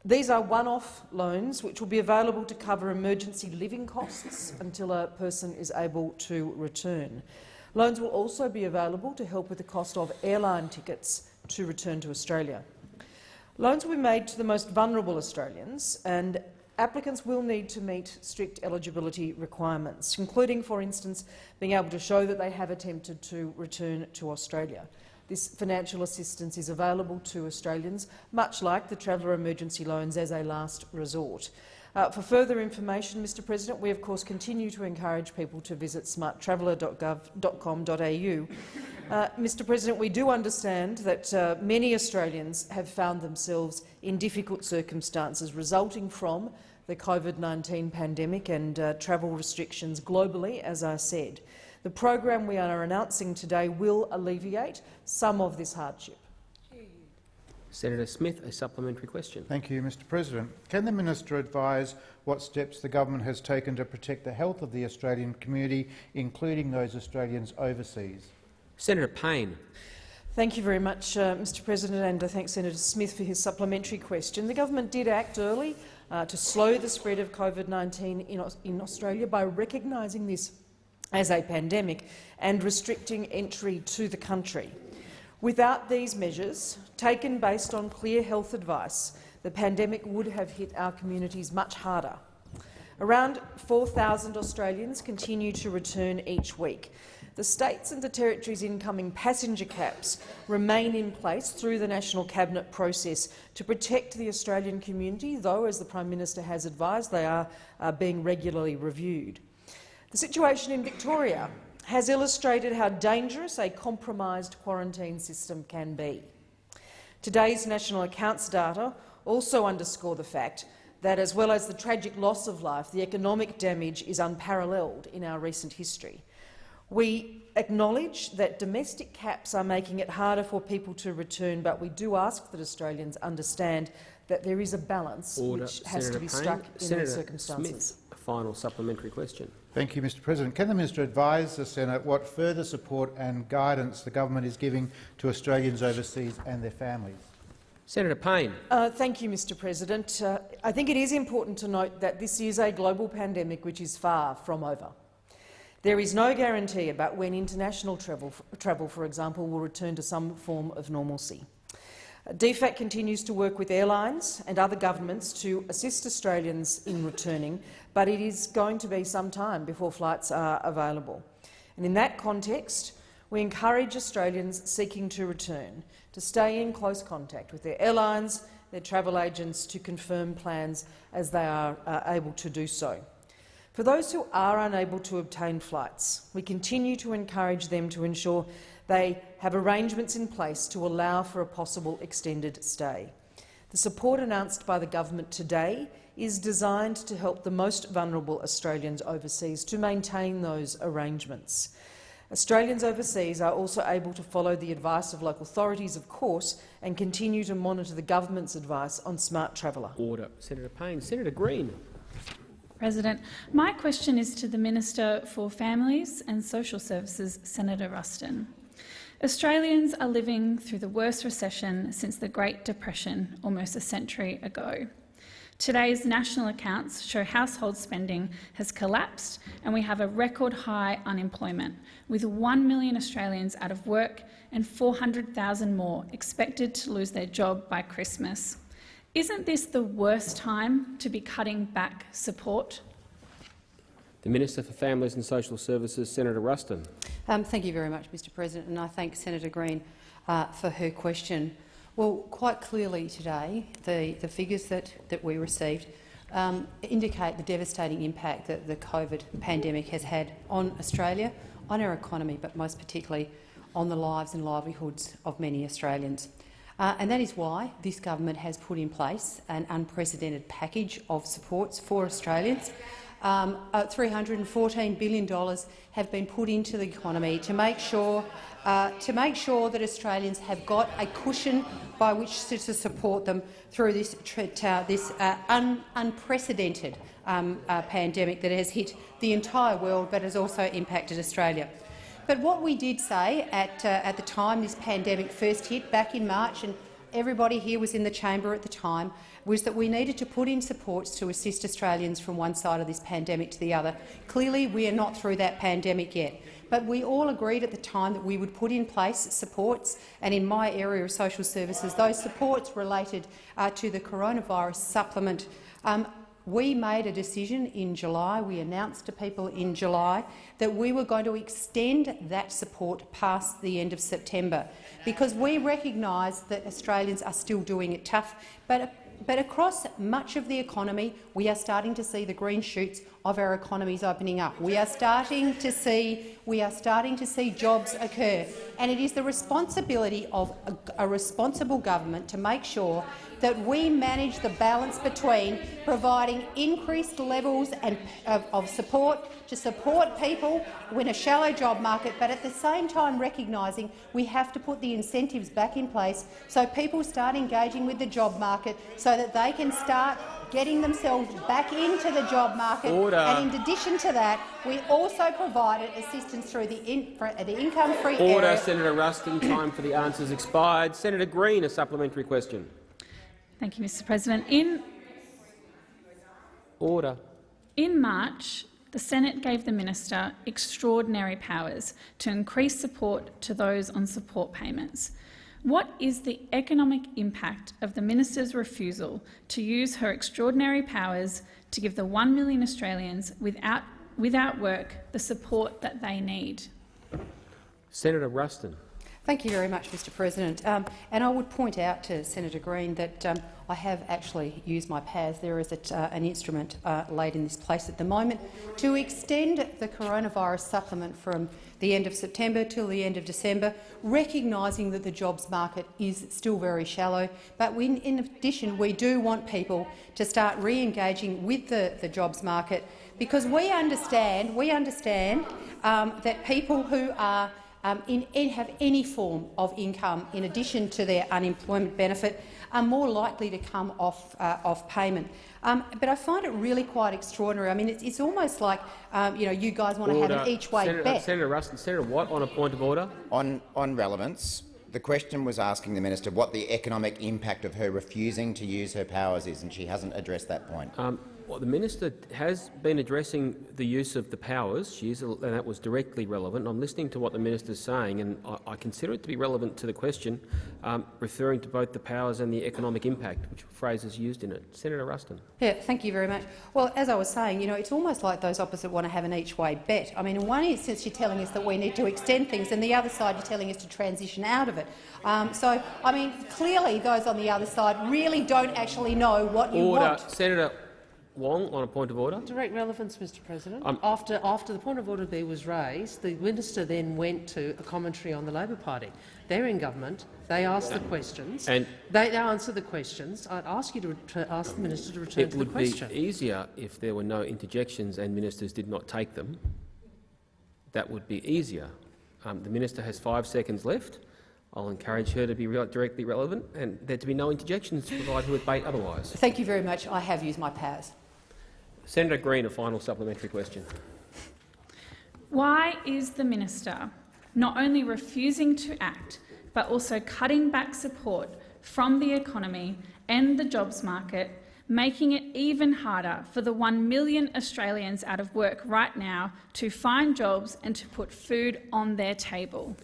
These are one-off loans which will be available to cover emergency living costs until a person is able to return. Loans will also be available to help with the cost of airline tickets to return to Australia. Loans will be made to the most vulnerable Australians, and applicants will need to meet strict eligibility requirements, including, for instance, being able to show that they have attempted to return to Australia. This financial assistance is available to Australians, much like the Traveller Emergency Loans, as a last resort. Uh, for further information, Mr President, we of course continue to encourage people to visit smarttraveller.gov.com.au. Uh, Mr President, we do understand that uh, many Australians have found themselves in difficult circumstances resulting from the COVID-19 pandemic and uh, travel restrictions globally, as I said. The program we are announcing today will alleviate some of this hardship. Senator Smith, a supplementary question. Thank you, Mr President. Can the minister advise what steps the government has taken to protect the health of the Australian community, including those Australians overseas? Senator Payne. Thank you very much, uh, Mr President, and I thank Senator Smith for his supplementary question. The government did act early uh, to slow the spread of COVID-19 in, in Australia by recognising this as a pandemic and restricting entry to the country. Without these measures, taken based on clear health advice, the pandemic would have hit our communities much harder. Around 4,000 Australians continue to return each week. The states and the territories' incoming passenger caps remain in place through the National Cabinet process to protect the Australian community, though, as the Prime Minister has advised, they are uh, being regularly reviewed. The situation in Victoria has illustrated how dangerous a compromised quarantine system can be. Today's national accounts data also underscore the fact that, as well as the tragic loss of life, the economic damage is unparalleled in our recent history. We acknowledge that domestic caps are making it harder for people to return, but we do ask that Australians understand that there is a balance Order. which has Senator to be Payne. struck in Senator these circumstances. Smith, a final supplementary question. Thank you, Mr President. Can the minister advise the Senate what further support and guidance the government is giving to Australians overseas and their families? Senator Payne. Uh, thank you, Mr President. Uh, I think it is important to note that this is a global pandemic which is far from over. There is no guarantee about when international travel, travel for example, will return to some form of normalcy. DFAT continues to work with airlines and other governments to assist Australians in returning, but it is going to be some time before flights are available. And in that context, we encourage Australians seeking to return to stay in close contact with their airlines, their travel agents to confirm plans as they are uh, able to do so. For those who are unable to obtain flights, we continue to encourage them to ensure they have arrangements in place to allow for a possible extended stay. The support announced by the government today is designed to help the most vulnerable Australians overseas to maintain those arrangements. Australians overseas are also able to follow the advice of local authorities, of course, and continue to monitor the government's advice on Smart Traveller. Order. Senator Payne. Senator Green. President, my question is to the Minister for Families and Social Services, Senator Ruston. Australians are living through the worst recession since the Great Depression almost a century ago. Today's national accounts show household spending has collapsed and we have a record high unemployment, with 1 million Australians out of work and 400,000 more expected to lose their job by Christmas. Isn't this the worst time to be cutting back support? The Minister for Families and Social Services, Senator Ruston. Um, thank you very much, Mr President, and I thank Senator Green uh, for her question. Well, quite clearly today, the, the figures that, that we received um, indicate the devastating impact that the COVID pandemic has had on Australia, on our economy, but most particularly on the lives and livelihoods of many Australians. Uh, and that is why this government has put in place an unprecedented package of supports for Australians. Um, uh, $314 billion have been put into the economy to make sure uh, to make sure that Australians have got a cushion by which to, to support them through this, uh, this uh, un unprecedented um, uh, pandemic that has hit the entire world but has also impacted Australia. But what we did say at, uh, at the time this pandemic first hit back in March, and everybody here was in the chamber at the time, was that we needed to put in supports to assist Australians from one side of this pandemic to the other. Clearly, we are not through that pandemic yet. But we all agreed at the time that we would put in place supports, and in my area of social services, those supports related uh, to the coronavirus supplement. Um, we made a decision in July, we announced to people in July that we were going to extend that support past the end of September because we recognise that Australians are still doing it tough. But but across much of the economy, we are starting to see the green shoots of our economies opening up. We are starting to see we are starting to see jobs occur, and it is the responsibility of a, a responsible government to make sure that we manage the balance between providing increased levels and, of, of support to support people in a shallow job market, but at the same time recognising we have to put the incentives back in place so people start engaging with the job market so that they can start getting themselves back into the job market. Order. And in addition to that, we also provided assistance through the, in, uh, the income-free Order, area. Senator Ruston. Time for the answers expired. Senator Green, a supplementary question. Thank you, Mr President. In, Order. In March, the Senate gave the minister extraordinary powers to increase support to those on support payments. What is the economic impact of the minister's refusal to use her extraordinary powers to give the 1 million Australians without, without work the support that they need? Senator Ruston. Thank you very much, Mr President. Um, and I would point out to Senator Green that um, I have actually used my powers. There is a, uh, an instrument uh, laid in this place at the moment to extend the coronavirus supplement from the end of September till the end of December, recognising that the jobs market is still very shallow. But we, in addition, we do want people to start re-engaging with the, the jobs market because we understand, we understand um, that people who are um, in, in, have any form of income in addition to their unemployment benefit are more likely to come off, uh, off payment. Um, but I find it really quite extraordinary. I mean, it's, it's almost like um, you know you guys want to have an each-way Senator, bet. Senator Ruston, Senator Watt, on a point of order. On, on relevance, the question was asking the minister what the economic impact of her refusing to use her powers is, and she hasn't addressed that point. Um, well, the minister has been addressing the use of the powers. She is, and that was directly relevant. I'm listening to what the minister is saying, and I, I, consider it to be relevant to the question, um, referring to both the powers and the economic impact, which phrases used in it. Senator Ruston. Yeah, thank you very much. Well, as I was saying, you know, it's almost like those opposite want to have an each-way bet. I mean, in one instance, you're telling us that we need to extend things, and the other side, you're telling us to transition out of it. Um, so, I mean, clearly, those on the other side really don't actually know what you Order. want. Senator Wong on a point of order. Direct relevance, Mr President. Um, after, after the point of order B was raised, the minister then went to a commentary on the Labor Party. They're in government. They ask the questions. And they answer the questions. I'd ask you to ask the minister to return to the question. It would be easier if there were no interjections and ministers did not take them. That would be easier. Um, the minister has five seconds left. I'll encourage her to be re directly relevant and there to be no interjections to provide her with bait otherwise. Thank you very much. I have used my powers. Senator Green, a final supplementary question. Why is the minister not only refusing to act, but also cutting back support from the economy and the jobs market, making it even harder for the 1 million Australians out of work right now to find jobs and to put food on their table?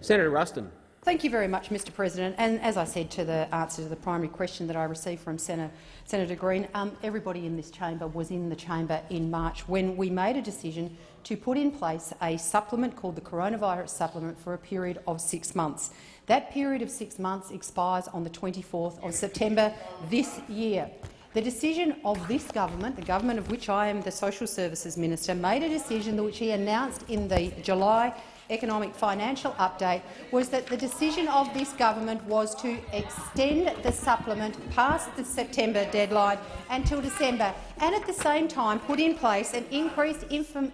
Senator Ruston. Thank you very much, Mr President. And as I said to the answer to the primary question that I received from Senator, Senator Green, um, everybody in this chamber was in the chamber in March when we made a decision to put in place a supplement called the coronavirus supplement for a period of six months. That period of six months expires on the 24th of September this year. The decision of this government, the government of which I am the Social Services Minister, made a decision which he announced in the July economic financial update was that the decision of this government was to extend the supplement past the September deadline until December and at the same time put in place an increased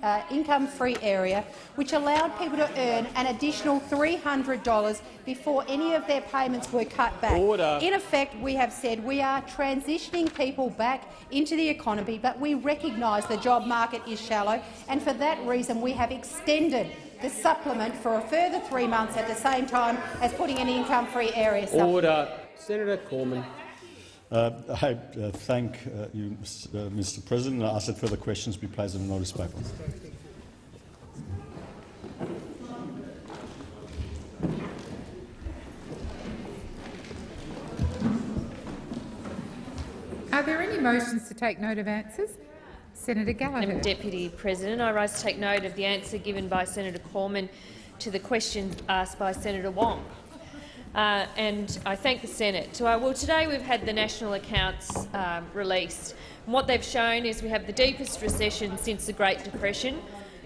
uh, income-free area which allowed people to earn an additional $300 before any of their payments were cut back. Order. In effect, we have said we are transitioning people back into the economy, but we recognise the job market is shallow, and for that reason we have extended the supplement for a further three months at the same time as putting an income-free area supplement. Order. Senator Cormann. Uh, I uh, thank uh, you, Mr. Uh, President. I ask that further questions be placed on the notice paper. Are there any motions to take note of answers? Senator Gallagher. Madam Deputy President, I rise to take note of the answer given by Senator Cormann to the question asked by Senator Wong. Uh, and I thank the Senate. So, uh, well, today we've had the national accounts um, released. And what they've shown is we have the deepest recession since the Great Depression.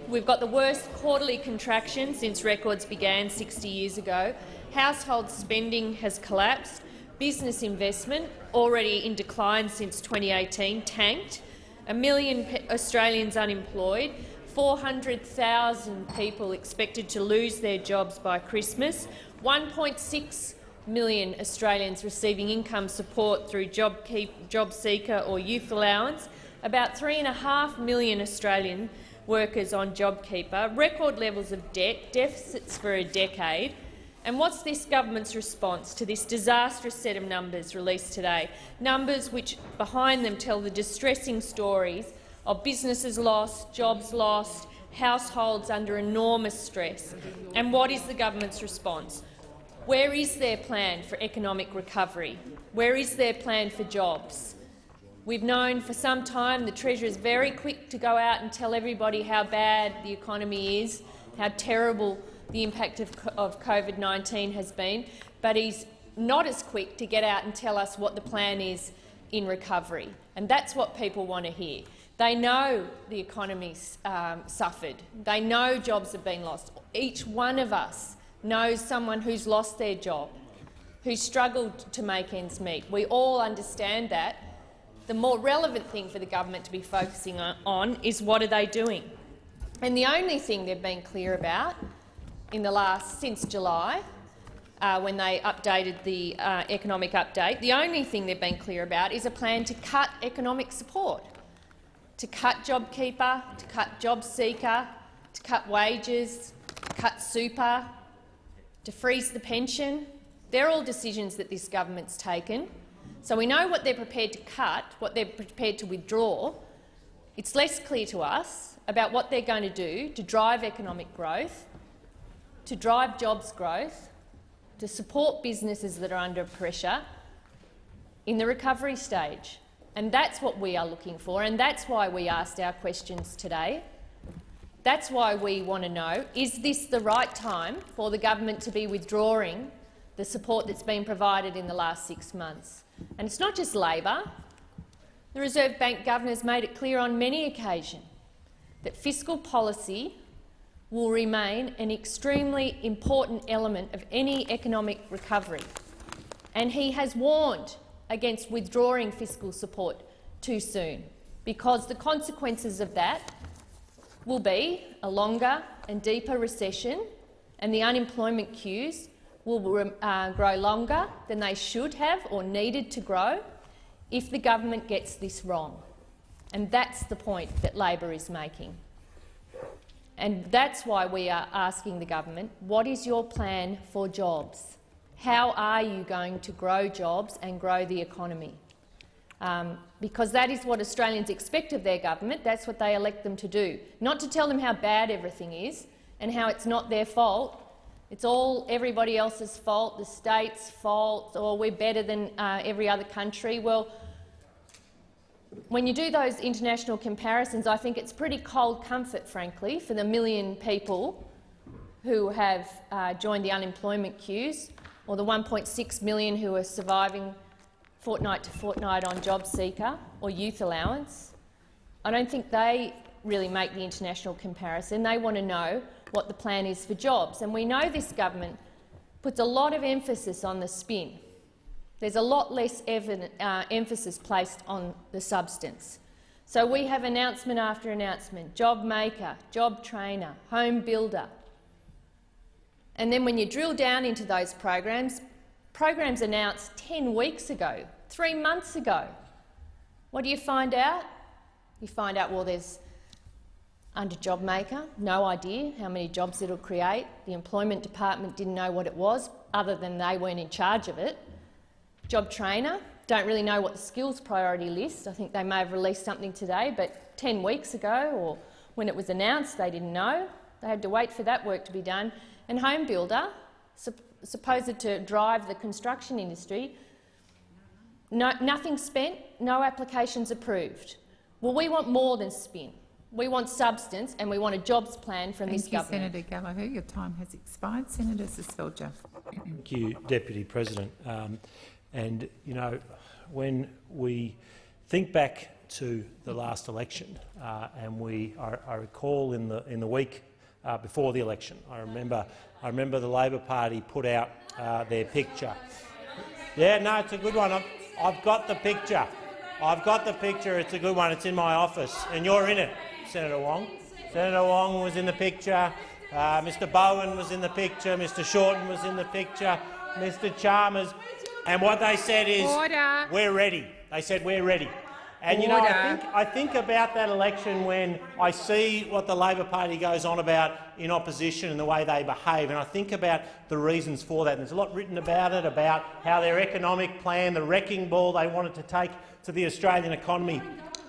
We've got the worst quarterly contraction since records began 60 years ago. Household spending has collapsed. Business investment, already in decline since 2018, tanked a million Australians unemployed, 400,000 people expected to lose their jobs by Christmas, 1.6 million Australians receiving income support through JobKeep, JobSeeker or Youth Allowance, about 3.5 million Australian workers on JobKeeper, record levels of debt, deficits for a decade, and what's this government's response to this disastrous set of numbers released today? Numbers which behind them tell the distressing stories of businesses lost, jobs lost, households under enormous stress. And what is the government's response? Where is their plan for economic recovery? Where is their plan for jobs? We've known for some time the Treasurer is very quick to go out and tell everybody how bad the economy is, how terrible the impact of, of COVID-19 has been, but he's not as quick to get out and tell us what the plan is in recovery. And that's what people want to hear. They know the economy's um, suffered. They know jobs have been lost. Each one of us knows someone who's lost their job, who's struggled to make ends meet. We all understand that. The more relevant thing for the government to be focusing on is what are they doing. And the only thing they've been clear about in the last since July, uh, when they updated the uh, economic update, the only thing they've been clear about is a plan to cut economic support, to cut JobKeeper, to cut JobSeeker, to cut wages, to cut super, to freeze the pension. They're all decisions that this government's taken. So we know what they're prepared to cut, what they're prepared to withdraw. It's less clear to us about what they're going to do to drive economic growth to drive jobs growth, to support businesses that are under pressure in the recovery stage. And that's what we are looking for, and that's why we asked our questions today. That's why we want to know, is this the right time for the government to be withdrawing the support that's been provided in the last six months? And it's not just Labor. The Reserve Bank Governor has made it clear on many occasions that fiscal policy will remain an extremely important element of any economic recovery. And he has warned against withdrawing fiscal support too soon, because the consequences of that will be a longer and deeper recession and the unemployment queues will uh, grow longer than they should have or needed to grow if the government gets this wrong. And that's the point that Labor is making. And that's why we are asking the government, what is your plan for jobs? How are you going to grow jobs and grow the economy? Um, because that is what Australians expect of their government. That's what they elect them to do. Not to tell them how bad everything is and how it's not their fault. It's all everybody else's fault, the state's fault, or we're better than uh, every other country. Well, when you do those international comparisons, I think it's pretty cold comfort, frankly, for the million people who have uh, joined the unemployment queues, or the 1.6 million who are surviving fortnight to fortnight on JobSeeker or youth allowance. I don't think they really make the international comparison. They want to know what the plan is for jobs. And we know this government puts a lot of emphasis on the spin. There's a lot less uh, emphasis placed on the substance. So we have announcement after announcement, job maker, job trainer, home builder. And then when you drill down into those programs, programs announced 10 weeks ago, three months ago. What do you find out? You find out, well, there's under job maker, no idea how many jobs it'll create. The Employment Department didn't know what it was, other than they weren't in charge of it. Job Trainer, don't really know what the skills priority list. I think they may have released something today, but 10 weeks ago or when it was announced, they didn't know. They had to wait for that work to be done. And Home Builder, supposed to drive the construction industry, no, nothing spent, no applications approved. Well, we want more than spin. We want substance and we want a jobs plan from Thank this you, government. Senator Gallagher. Your time has expired. Senator Seselja. Thank you, Deputy President. Um, and, you know, when we think back to the last election, uh, and we, I, I, recall in the in the week uh, before the election, I remember, I remember the Labor Party put out uh, their picture. Yeah, no, it's a good one. I've, I've got the picture. I've got the picture. It's a good one. It's in my office, and you're in it, Senator Wong. Senator Wong was in the picture. Uh, Mr Bowen was in the picture. Mr Shorten was in the picture. Mr Chalmers and what they said is, Order. we're ready. They said, we're ready. And you know, I think, I think about that election when I see what the Labor Party goes on about in opposition and the way they behave, and I think about the reasons for that. And there's a lot written about it, about how their economic plan, the wrecking ball they wanted to take to the Australian economy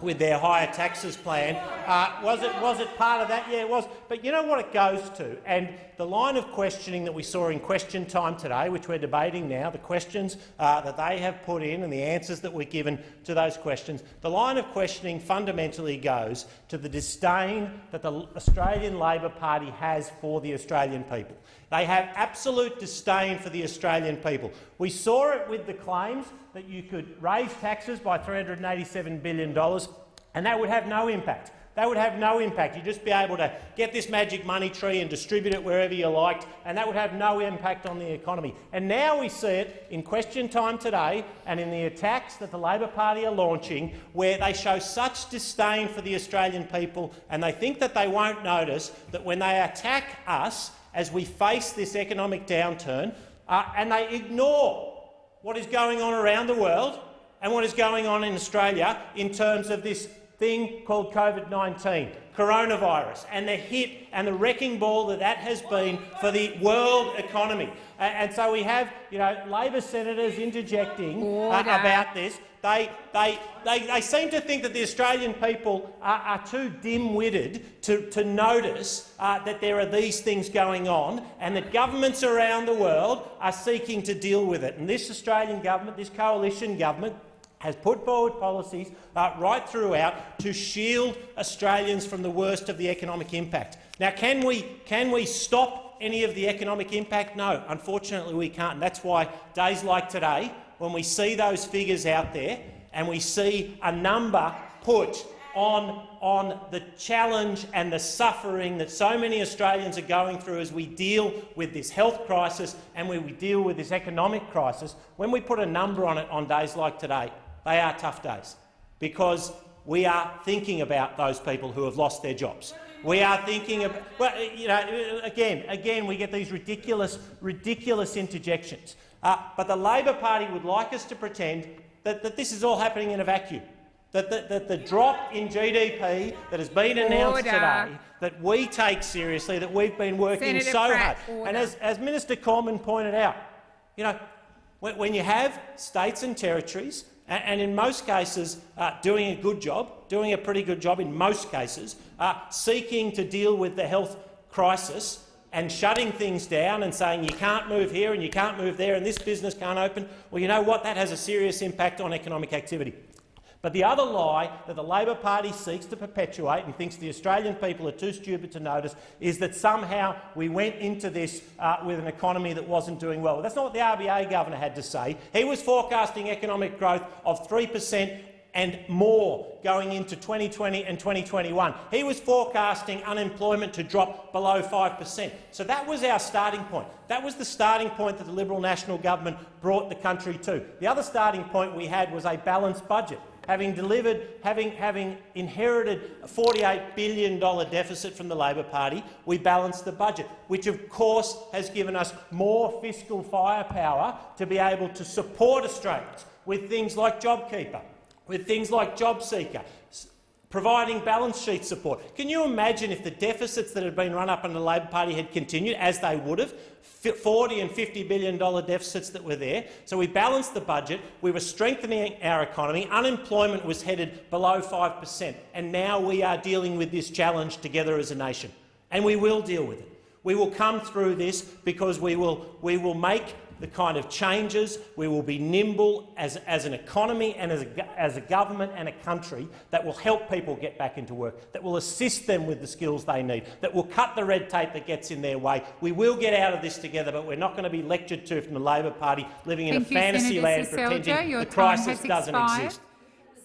with their higher taxes plan. Uh, was, it, was it part of that? Yeah, it was. But you know what it goes to? And the line of questioning that we saw in question time today, which we're debating now, the questions uh, that they have put in and the answers that were given to those questions, the line of questioning fundamentally goes to the disdain that the Australian Labor Party has for the Australian people. They have absolute disdain for the Australian people. We saw it with the claims that you could raise taxes by $387 billion and that would have no impact. That would have no impact. You'd just be able to get this magic money tree and distribute it wherever you liked, and that would have no impact on the economy. And now we see it in question time today and in the attacks that the Labor Party are launching, where they show such disdain for the Australian people and they think that they won't notice that when they attack us as we face this economic downturn, uh, and they ignore what is going on around the world and what is going on in Australia in terms of this thing called COVID-19, coronavirus, and the hit and the wrecking ball that that has been for the world economy. And, so we have you know, Labor senators interjecting uh, about this. They, they, they, they seem to think that the Australian people are, are too dim-witted to, to notice uh, that there are these things going on and that governments around the world are seeking to deal with it. And this Australian government, this coalition government, has put forward policies uh, right throughout to shield Australians from the worst of the economic impact. Now, can we, can we stop any of the economic impact? No, unfortunately we can't. And that's why days like today, when we see those figures out there and we see a number put on, on the challenge and the suffering that so many Australians are going through as we deal with this health crisis and when we deal with this economic crisis, when we put a number on it on days like today, they are tough days because we are thinking about those people who have lost their jobs. We are thinking about, well, you know, again, again, we get these ridiculous, ridiculous interjections. Uh, but the Labor Party would like us to pretend that, that this is all happening in a vacuum. That the, that the drop in GDP that has been announced Order. today, that we take seriously, that we've been working Senator so Pratt, hard. order. And as, as Minister Cormann pointed out, you know, when, when you have states and territories, and, and in most cases uh, doing a good job, doing a pretty good job in most cases, uh, seeking to deal with the health crisis and shutting things down and saying you can't move here and you can't move there and this business can't open, well, you know what? That has a serious impact on economic activity. But the other lie that the Labor Party seeks to perpetuate and thinks the Australian people are too stupid to notice is that somehow we went into this uh, with an economy that wasn't doing well. That's not what the RBA governor had to say. He was forecasting economic growth of 3 per cent and more going into 2020 and 2021. He was forecasting unemployment to drop below 5 per cent. So that was our starting point. That was the starting point that the Liberal National Government brought the country to. The other starting point we had was a balanced budget. Having delivered, having, having inherited a $48 billion deficit from the Labor Party, we balanced the budget, which of course has given us more fiscal firepower to be able to support Australians with things like JobKeeper, with things like JobSeeker, providing balance sheet support. Can you imagine if the deficits that had been run up under the Labor Party had continued, as they would have, fi- 40 and 50 billion dollar deficits that were there? So we balanced the budget, we were strengthening our economy, unemployment was headed below 5 per cent, and now we are dealing with this challenge together as a nation. And we will deal with it. We will come through this because we will, we will make the kind of changes, we will be nimble as, as an economy and as a, as a government and a country that will help people get back into work, that will assist them with the skills they need, that will cut the red tape that gets in their way. We will get out of this together, but we're not going to be lectured to from the Labor Party living in a you, fantasy Senator land Seselja. pretending Your the crisis doesn't expired. exist.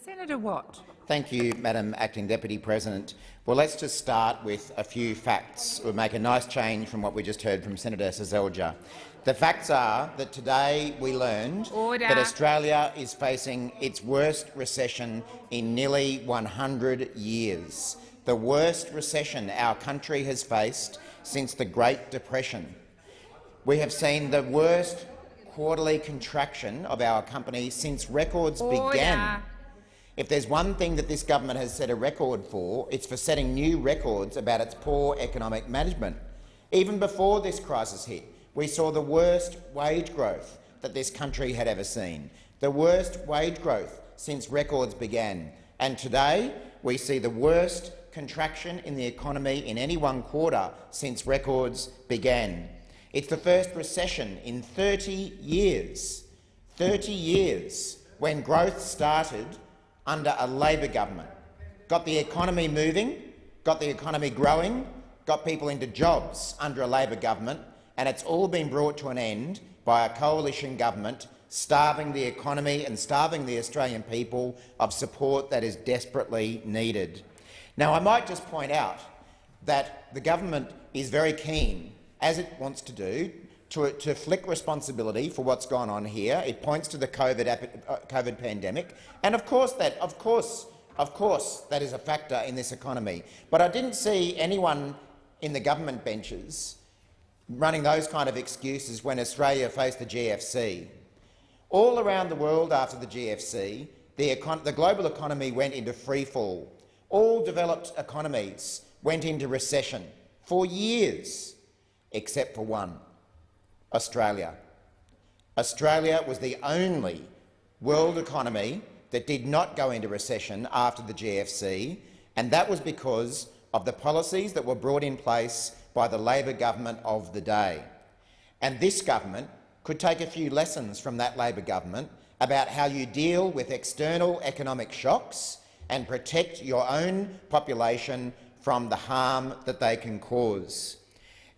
Senator Watt. Thank you, Madam Acting Deputy President. Well, let's just start with a few facts. We'll make a nice change from what we just heard from Senator Seselja. The facts are that today we learned Order. that Australia is facing its worst recession in nearly 100 years, the worst recession our country has faced since the Great Depression. We have seen the worst quarterly contraction of our company since records Order. began. If there's one thing that this government has set a record for, it's for setting new records about its poor economic management. Even before this crisis hit, we saw the worst wage growth that this country had ever seen, the worst wage growth since records began. And today, we see the worst contraction in the economy in any one quarter since records began. It's the first recession in 30 years, 30 years, when growth started under a Labor government. Got the economy moving, got the economy growing, got people into jobs under a Labor government, and it's all been brought to an end by a coalition government starving the economy and starving the Australian people of support that is desperately needed. Now, I might just point out that the government is very keen, as it wants to do, to, to flick responsibility for what's gone on here. It points to the COVID, uh, COVID pandemic, and of course, that, of course, of course, that is a factor in this economy. But I didn't see anyone in the government benches running those kind of excuses when Australia faced the GFC. All around the world after the GFC, the, the global economy went into freefall. All developed economies went into recession for years, except for one, Australia. Australia was the only world economy that did not go into recession after the GFC, and that was because of the policies that were brought in place by the Labor government of the day. And this government could take a few lessons from that Labor government about how you deal with external economic shocks and protect your own population from the harm that they can cause.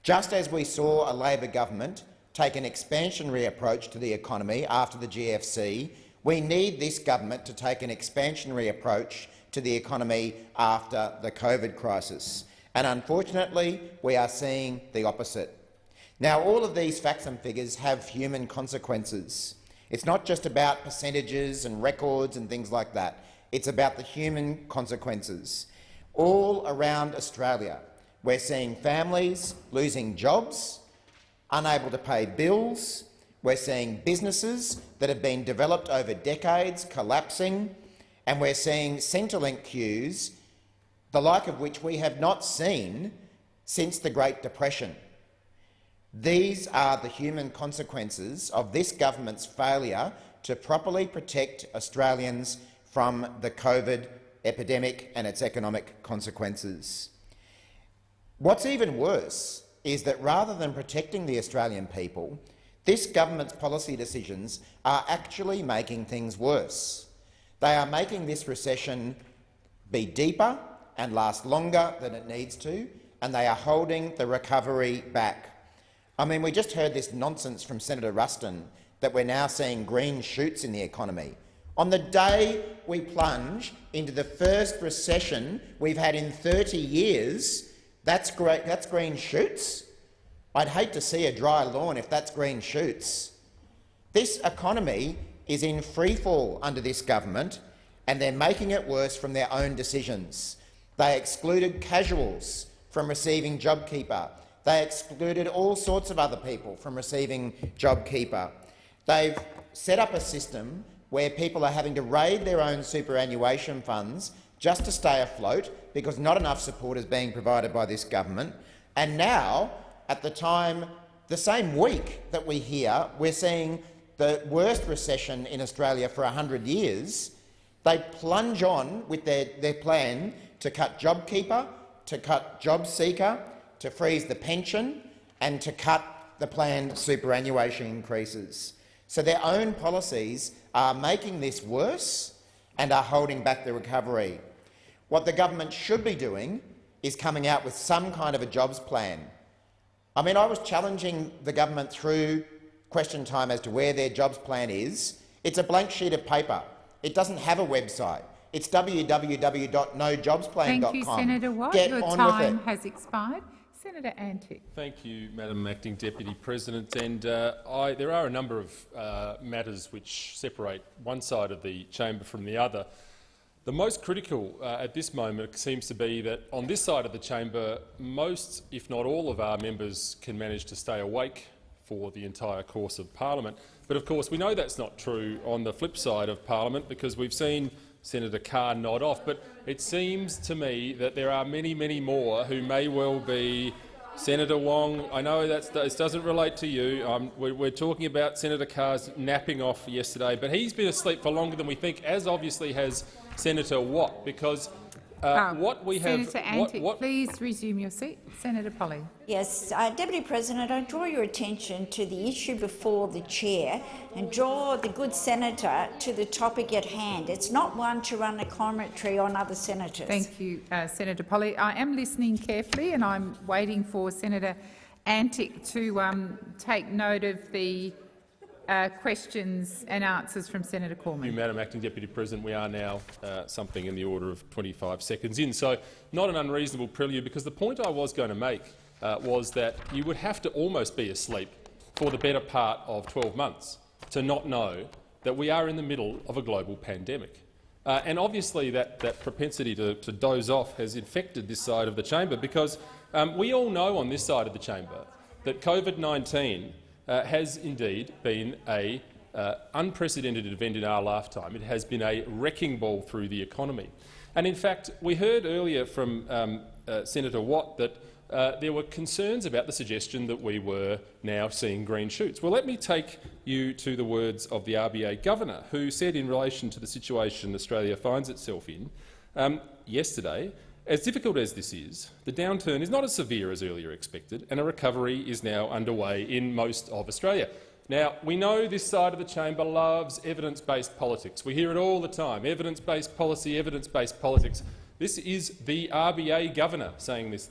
Just as we saw a Labor government take an expansionary approach to the economy after the GFC, We need this government to take an expansionary approach to the economy after the COVID crisis. And unfortunately, we are seeing the opposite. Now, all of these facts and figures have human consequences. It's not just about percentages and records and things like that. It's about the human consequences. All around Australia, we're seeing families losing jobs, unable to pay bills. We're seeing businesses that have been developed over decades collapsing, and we're seeing Centrelink queues, the like of which we have not seen since the Great Depression. These are the human consequences of this government's failure to properly protect Australians from the COVID epidemic and its economic consequences. What's even worse is that rather than protecting the Australian people, this government's policy decisions are actually making things worse. They are making this recession be deeper and last longer than it needs to, and they are holding the recovery back. I mean, we just heard this nonsense from Senator Ruston that we're now seeing green shoots in the economy. On the day we plunge into the first recession we've had in 30 years, that's, great, that's green shoots. I'd hate to see a dry lawn if that's green shoots. This economy is in freefall under this government, and they're making it worse from their own decisions. They excluded casuals from receiving JobKeeper. They excluded all sorts of other people from receiving JobKeeper. They've set up a system where people are having to raid their own superannuation funds just to stay afloat because not enough support is being provided by this government. And now, at the time, the same week that we hear, we're seeing the worst recession in Australia for 100 years, they plunge on with their, their plan to cut JobKeeper, to cut JobSeeker, to freeze the pension and to cut the planned superannuation increases. So their own policies are making this worse and are holding back the recovery. What the government should be doing is coming out with some kind of a jobs plan. I mean, I was challenging the government through question time as to where their jobs plan is. It's a blank sheet of paper. It doesn't have a website. It's www.nojobsplan.com. Thank you, Senator Watt. Get Your on time has expired. Senator Antic. Thank you, Madam Acting Deputy President. And uh, I, there are a number of uh, matters which separate one side of the chamber from the other. The most critical uh, at this moment seems to be that on this side of the chamber, most, if not all, of our members can manage to stay awake for the entire course of parliament. But of course, we know that's not true on the flip side of parliament because we've seen Senator Carr nod off. But it seems to me that there are many, many more who may well be Senator Wong. I know this doesn't relate to you. Um, we're, we're, talking about Senator Carr's napping off yesterday, but he's been asleep for longer than we think, as obviously has Senator Watt, because uh, Um, what we have. Senator what- Antic, what- please resume your seat. Senator Polley. Yes, uh, Deputy President, I draw your attention to the issue before the chair and draw the good senator to the topic at hand. It's not one to run a commentary on other senators. Thank you, uh, Senator Polley. I am listening carefully and I'm waiting for Senator Antic to um, take note of the uh, questions and answers from Senator Thank you, Madam Acting Deputy President. We are now uh, something in the order of 25 seconds in, so not an unreasonable prelude, because the point I was going to make uh, was that you would have to almost be asleep for the better part of 12 months to not know that we are in the middle of a global pandemic. Uh, and obviously that, that propensity to, to doze off has infected this side of the chamber because um, we all know on this side of the chamber that COVID-19 uh, has indeed been a uh, unprecedented event in our lifetime. It has been a wrecking ball through the economy. And in fact, we heard earlier from um, uh, Senator Watt that uh, there were concerns about the suggestion that we were now seeing green shoots. Well, let me take you to the words of the RBA governor, who said in relation to the situation Australia finds itself in um, yesterday, as difficult as this is, the downturn is not as severe as earlier expected, and a recovery is now underway in most of Australia. Now, we know this side of the chamber loves evidence-based politics. We hear it all the time, evidence-based policy, evidence-based politics. This is the RBA governor saying this.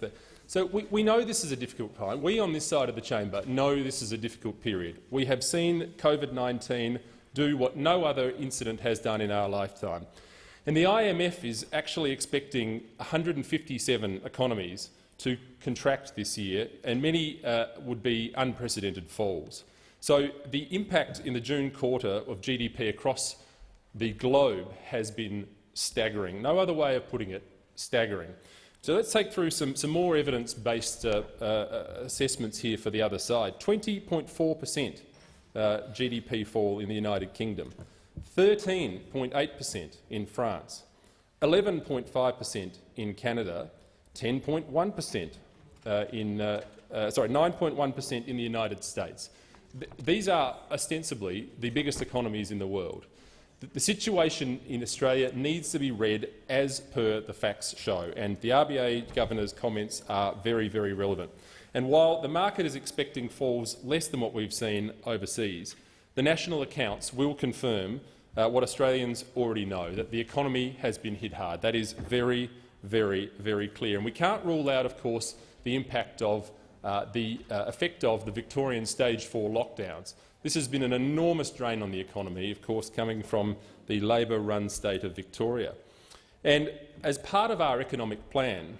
So we, we know this is a difficult time. We on this side of the chamber know this is a difficult period. We have seen COVID-19 do what no other incident has done in our lifetime. And the IMF is actually expecting 157 economies to contract this year, and many uh, would be unprecedented falls. So the impact in the June quarter of GDP across the globe has been staggering. No other way of putting it, staggering. So let's take through some, some more evidence-based uh, uh, assessments here for the other side. 20.4 per cent uh, GDP fall in the United Kingdom, 13.8 per cent in France, 11.5 per cent in Canada, 10.1 per cent uh, in uh, uh, sorry 9.1 per cent in the United States. Th these are ostensibly the biggest economies in the world. The situation in Australia needs to be read as per the facts show, and the RBA governor's comments are very, very relevant. And while the market is expecting falls less than what we've seen overseas, the national accounts will confirm uh, what Australians already know, that the economy has been hit hard. That is very, very, very clear. And we can't rule out, of course, the impact of uh, the uh, effect of the Victorian stage 4 lockdowns. This has been an enormous drain on the economy, of course, coming from the Labor-run state of Victoria. And as part of our economic plan,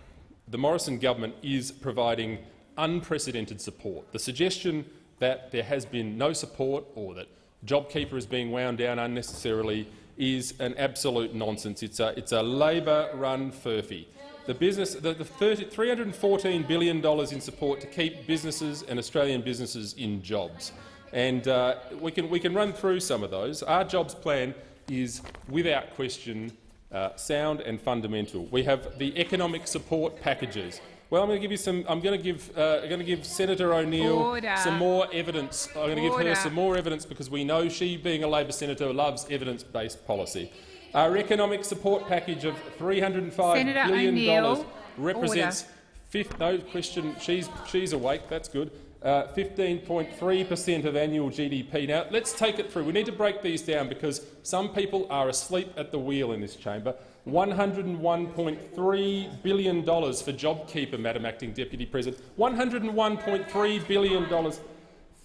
the Morrison government is providing unprecedented support. The suggestion that there has been no support or that JobKeeper is being wound down unnecessarily is an absolute nonsense. It's a, it's a Labor-run furphy. The, business, the, the 30, $314 billion in support to keep businesses and Australian businesses in jobs. And uh, we, can, we can run through some of those. Our jobs plan is, without question, uh, sound and fundamental. We have the economic support packages. Well, I'm going to give you some. I'm going to give. Uh, I'm going to give Senator O'Neill some more evidence. I'm going to give her some more evidence because we know she, being a Labor senator, loves evidence-based policy. Our economic support package of 305 Senator billion dollars represents. Fifth, no question. She's she's awake. That's good. 15.3 per cent of annual GDP. Now, let's take it through. We need to break these down because some people are asleep at the wheel in this chamber. $101.3 billion for JobKeeper, Madam Acting Deputy President. $101.3 billion.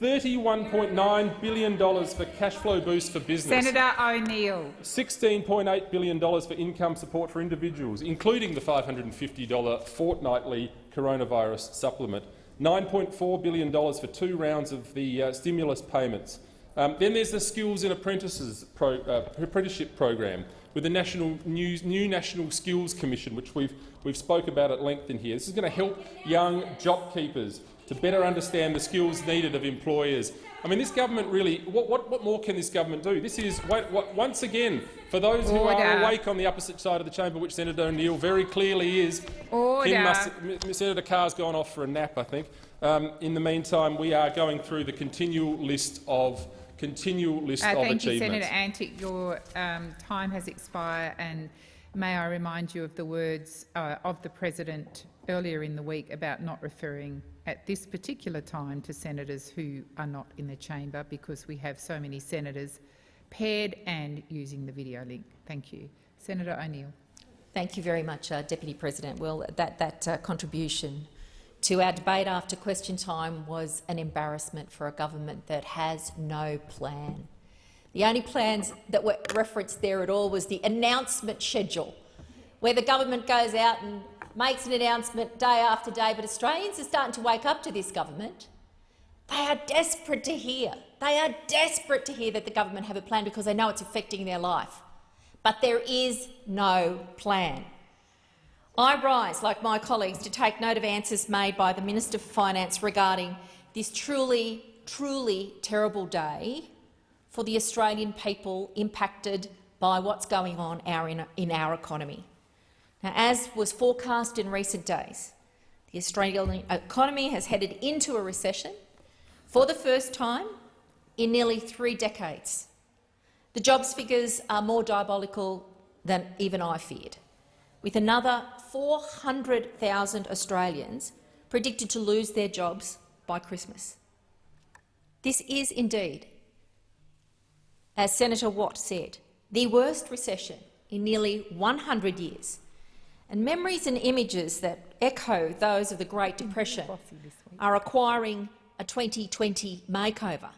$31.9 billion for cash flow boost for business. Senator O'Neill. $16.8 billion for income support for individuals, including the $550 fortnightly coronavirus supplement. $9.4 billion for two rounds of the uh, stimulus payments. Um, then there's the Skills and Apprentices pro, uh, Apprenticeship program with the national new, new, National Skills Commission, which we've, we've spoke about at length in here. This is going to help young job keepers to better understand the skills needed of employers. I mean, this government really, what, what, what more can this government do? This is, what, what, once again, for those who are awake on the opposite side of the chamber, which Senator O'Neill very clearly is, Order. Must, Senator Carr's gone off for a nap, I think. Um, in the meantime, we are going through the continual list of continual list Uh, of thank you. Senator Antic. Your um, time has expired, and may I remind you of the words uh, of the President earlier in the week about not referring at this particular time to senators who are not in the chamber because we have so many senators paired and using the video link. Thank you. Senator O'Neill. Thank you very much, uh, Deputy President. Well, that, that uh, contribution to our debate after question time was an embarrassment for a government that has no plan. The only plans that were referenced there at all was the announcement schedule, where the government goes out and makes an announcement day after day, but Australians are starting to wake up to this government. They are desperate to hear. They are desperate to hear that the government have a plan because they know it's affecting their life. But there is no plan. I rise, like my colleagues, to take note of answers made by the Minister for Finance regarding this truly, truly terrible day for the Australian people impacted by what's going on in, in our economy. Now, as was forecast in recent days, the Australian economy has headed into a recession for the first time in nearly three decades. The jobs figures are more diabolical than even I feared, with another 400,000 Australians predicted to lose their jobs by Christmas. This is indeed, as Senator Watt said, the worst recession in nearly 100 years, and memories and images that echo those of the Great Depression are acquiring a 2020 makeover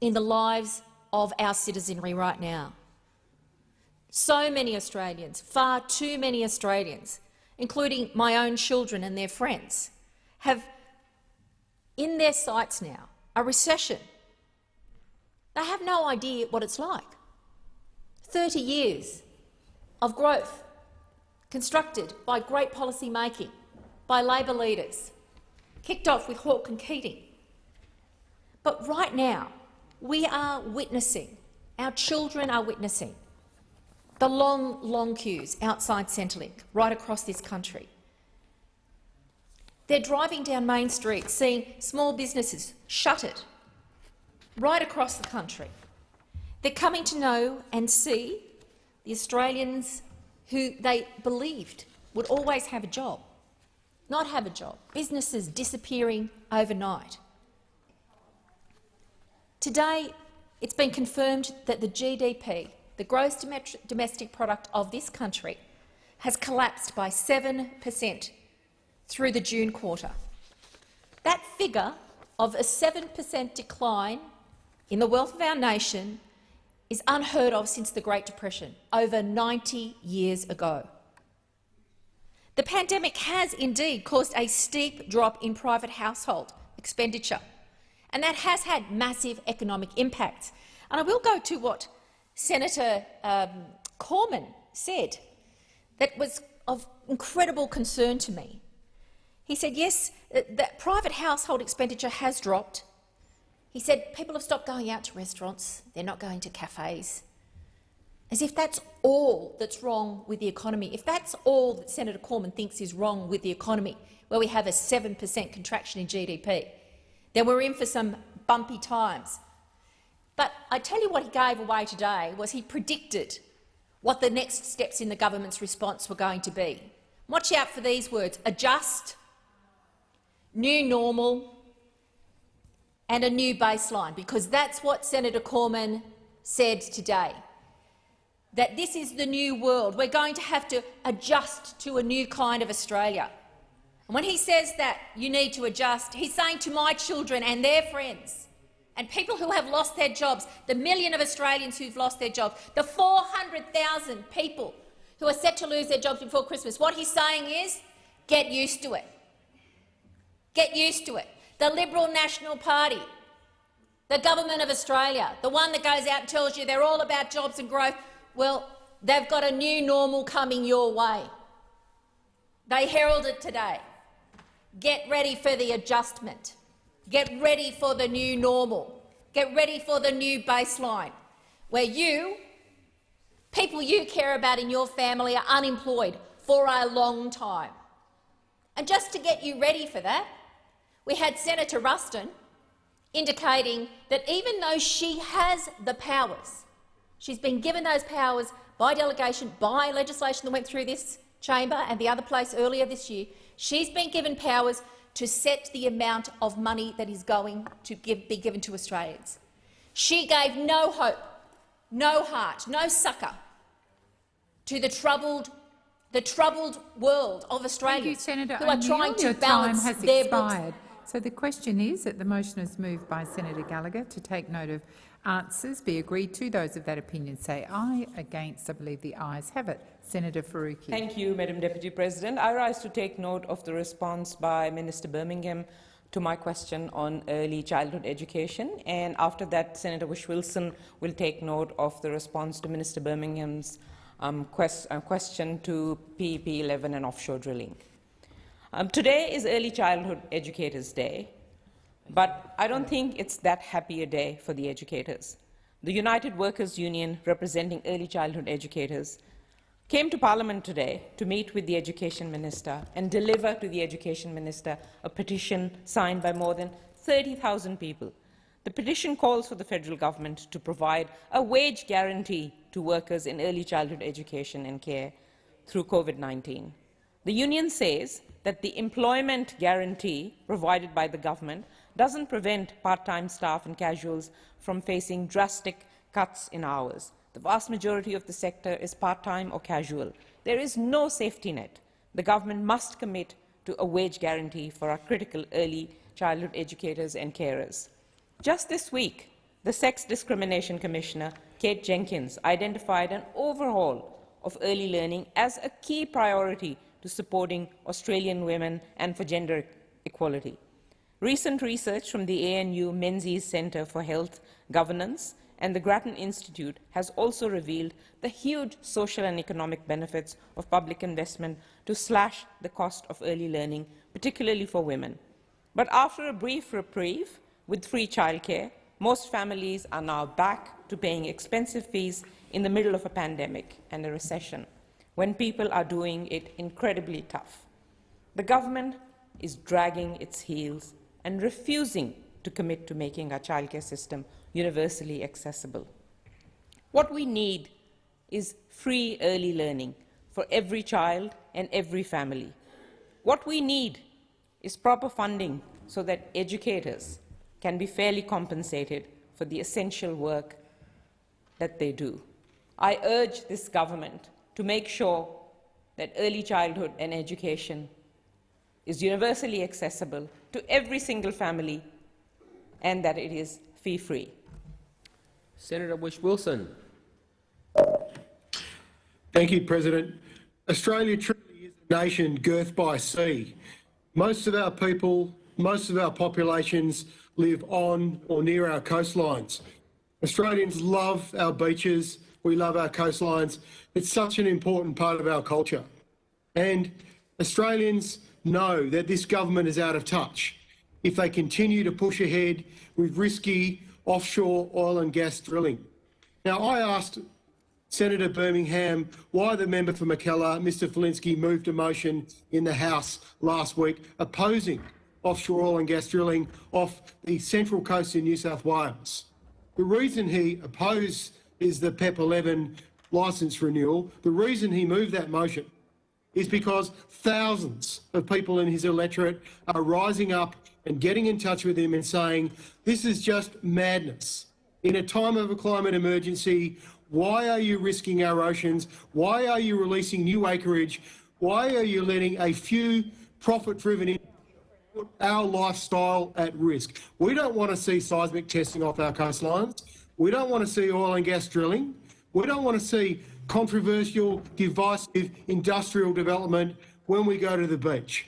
in the lives of our citizenry right now. So many Australians, far too many Australians, including my own children and their friends, have in their sights now a recession. They have no idea what it's like. 30 years of growth constructed by great policy making by Labor leaders, kicked off with Hawke and Keating. But right now, we are witnessing, our children are witnessing, the long, long queues outside Centrelink right across this country. They're driving down Main Street, seeing small businesses shuttered right across the country. They're coming to know and see the Australians who they believed would always have a job, not have a job, businesses disappearing overnight. Today, it's been confirmed that the GDP, the gross domestic product of this country, has collapsed by 7 per cent through the June quarter. That figure of a 7 per cent decline in the wealth of our nation is unheard of since the Great Depression, over 90 years ago. The pandemic has indeed caused a steep drop in private household expenditure, and that has had massive economic impacts. And I will go to what Senator um, Cormann said that was of incredible concern to me. He said, yes, uh, that private household expenditure has dropped, he said people have stopped going out to restaurants, they're not going to cafes. As if that's all that's wrong with the economy. If that's all that Senator Cormann thinks is wrong with the economy, where we have a 7 per cent contraction in GDP, then we're in for some bumpy times. But I tell you what he gave away today was he predicted what the next steps in the government's response were going to be. Watch out for these words, adjust, new normal, and a new baseline, because that's what Senator Cormann said today, that this is the new world. We're going to have to adjust to a new kind of Australia. And when he says that you need to adjust, he's saying to my children and their friends and people who have lost their jobs, the million of Australians who've lost their jobs, the 400,000 people who are set to lose their jobs before Christmas, what he's saying is get used to it. Get used to it the Liberal National Party, the government of Australia, the one that goes out and tells you they're all about jobs and growth, well, they've got a new normal coming your way. They heralded today. Get ready for the adjustment. Get ready for the new normal. Get ready for the new baseline, where you, people you care about in your family, are unemployed for a long time. And just to get you ready for that, we had Senator Ruston indicating that even though she has the powers, she's been given those powers by delegation, by legislation that went through this chamber and the other place earlier this year, she's been given powers to set the amount of money that is going to give, be given to Australians. She gave no hope, no heart, no succour to the troubled the troubled world of Australians you, who are trying to balance their expired. books. So the question is that the motion is moved by Senator Gallagher to take note of answers be agreed to. Those of that opinion say aye. Against, I believe the ayes have it. Senator Faruqi. Thank you, Madam Deputy President. I rise to take note of the response by Minister Birmingham to my question on early childhood education. And after that, Senator Whish-Wilson will take note of the response to Minister Birmingham's um, quest uh, question to PEP 11 and offshore drilling. Um, today is Early Childhood Educators Day, but I don't think it's that happy a day for the educators. The United Workers' Union, representing early childhood educators, came to Parliament today to meet with the Education Minister and deliver to the Education Minister a petition signed by more than 30,000 people. The petition calls for the federal government to provide a wage guarantee to workers in early childhood education and care through COVID-19. The union says that the employment guarantee provided by the government doesn't prevent part-time staff and casuals from facing drastic cuts in hours. The vast majority of the sector is part-time or casual. There is no safety net. The government must commit to a wage guarantee for our critical early childhood educators and carers. Just this week, The Sex Discrimination Commissioner, Kate Jenkins, identified an overhaul of early learning as a key priority to supporting Australian women and for gender equality. Recent research from the ANU Menzies Centre for Health Governance and the Grattan Institute has also revealed the huge social and economic benefits of public investment to slash the cost of early learning, particularly for women. But after a brief reprieve with free childcare, most families are now back to paying expensive fees in the middle of a pandemic and a recession, when people are doing it incredibly tough. The government is dragging its heels and refusing to commit to making our childcare system universally accessible. What we need is free early learning for every child and every family. What we need is proper funding so that educators can be fairly compensated for the essential work that they do. I urge this government to make sure that early childhood and education is universally accessible to every single family and that it is fee-free. Senator Whish-Wilson. Thank you, President. Australia truly is a nation girthed by sea. Most of our people, most of our populations live on or near our coastlines. Australians love our beaches, we love our coastlines. It's such an important part of our culture. And Australians know that this government is out of touch if they continue to push ahead with risky offshore oil and gas drilling. Now, I asked Senator Birmingham why the member for Mackellar, Mr Falinski, moved a motion in the House last week opposing offshore oil and gas drilling off the central coast in New South Wales. The reason he opposed is the PEP 11 licence renewal. The reason he moved that motion is because thousands of people in his electorate are rising up and getting in touch with him and saying, this is just madness. In a time of a climate emergency, why are you risking our oceans? Why are you releasing new acreage? Why are you letting a few profit-driven put our lifestyle at risk? We don't want to see seismic testing off our coastlines. We don't want to see oil and gas drilling. We don't want to see controversial, divisive industrial development when we go to the beach.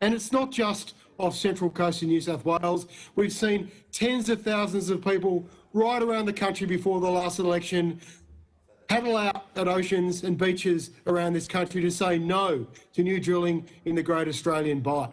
And it's not just off Central Coast in New South Wales. We've seen tens of thousands of people right around the country before the last election paddle out at oceans and beaches around this country to say no to new drilling in the Great Australian Bight.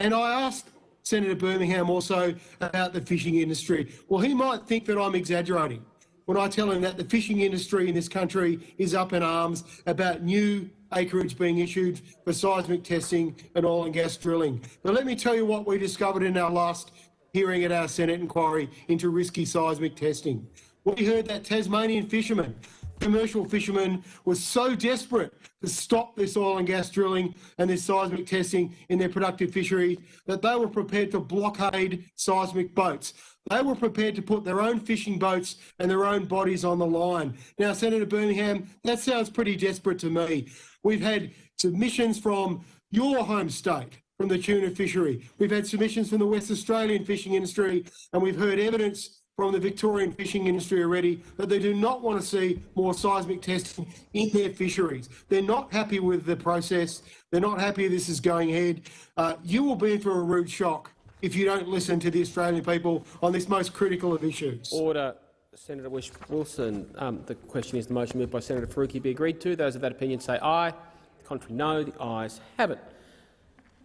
And I asked Senator Birmingham also about the fishing industry. Well, he might think that I'm exaggerating when I tell him that the fishing industry in this country is up in arms about new acreage being issued for seismic testing and oil and gas drilling. But let me tell you what we discovered in our last hearing at our Senate inquiry into risky seismic testing. We heard that Tasmanian fishermen, commercial fishermen, were so desperate to stop this oil and gas drilling and this seismic testing in their productive fisheries that they were prepared to blockade seismic boats. They were prepared to put their own fishing boats and their own bodies on the line. Now, Senator Birmingham, that sounds pretty desperate to me. We've had submissions from your home state, from the tuna fishery. We've had submissions from the West Australian fishing industry, and we've heard evidence from the Victorian fishing industry already that they do not want to see more seismic testing in their fisheries. They're not happy with the process. They're not happy this is going ahead. Uh, you will be in for a rude shock if you don't listen to the Australian people on this most critical of issues. Order. Senator Wish Wilson. Um, the question is the motion moved by Senator Faruqi be agreed to. Those of that opinion say aye. The contrary no. The ayes have it.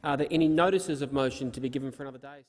Are there any notices of motion to be given for another day?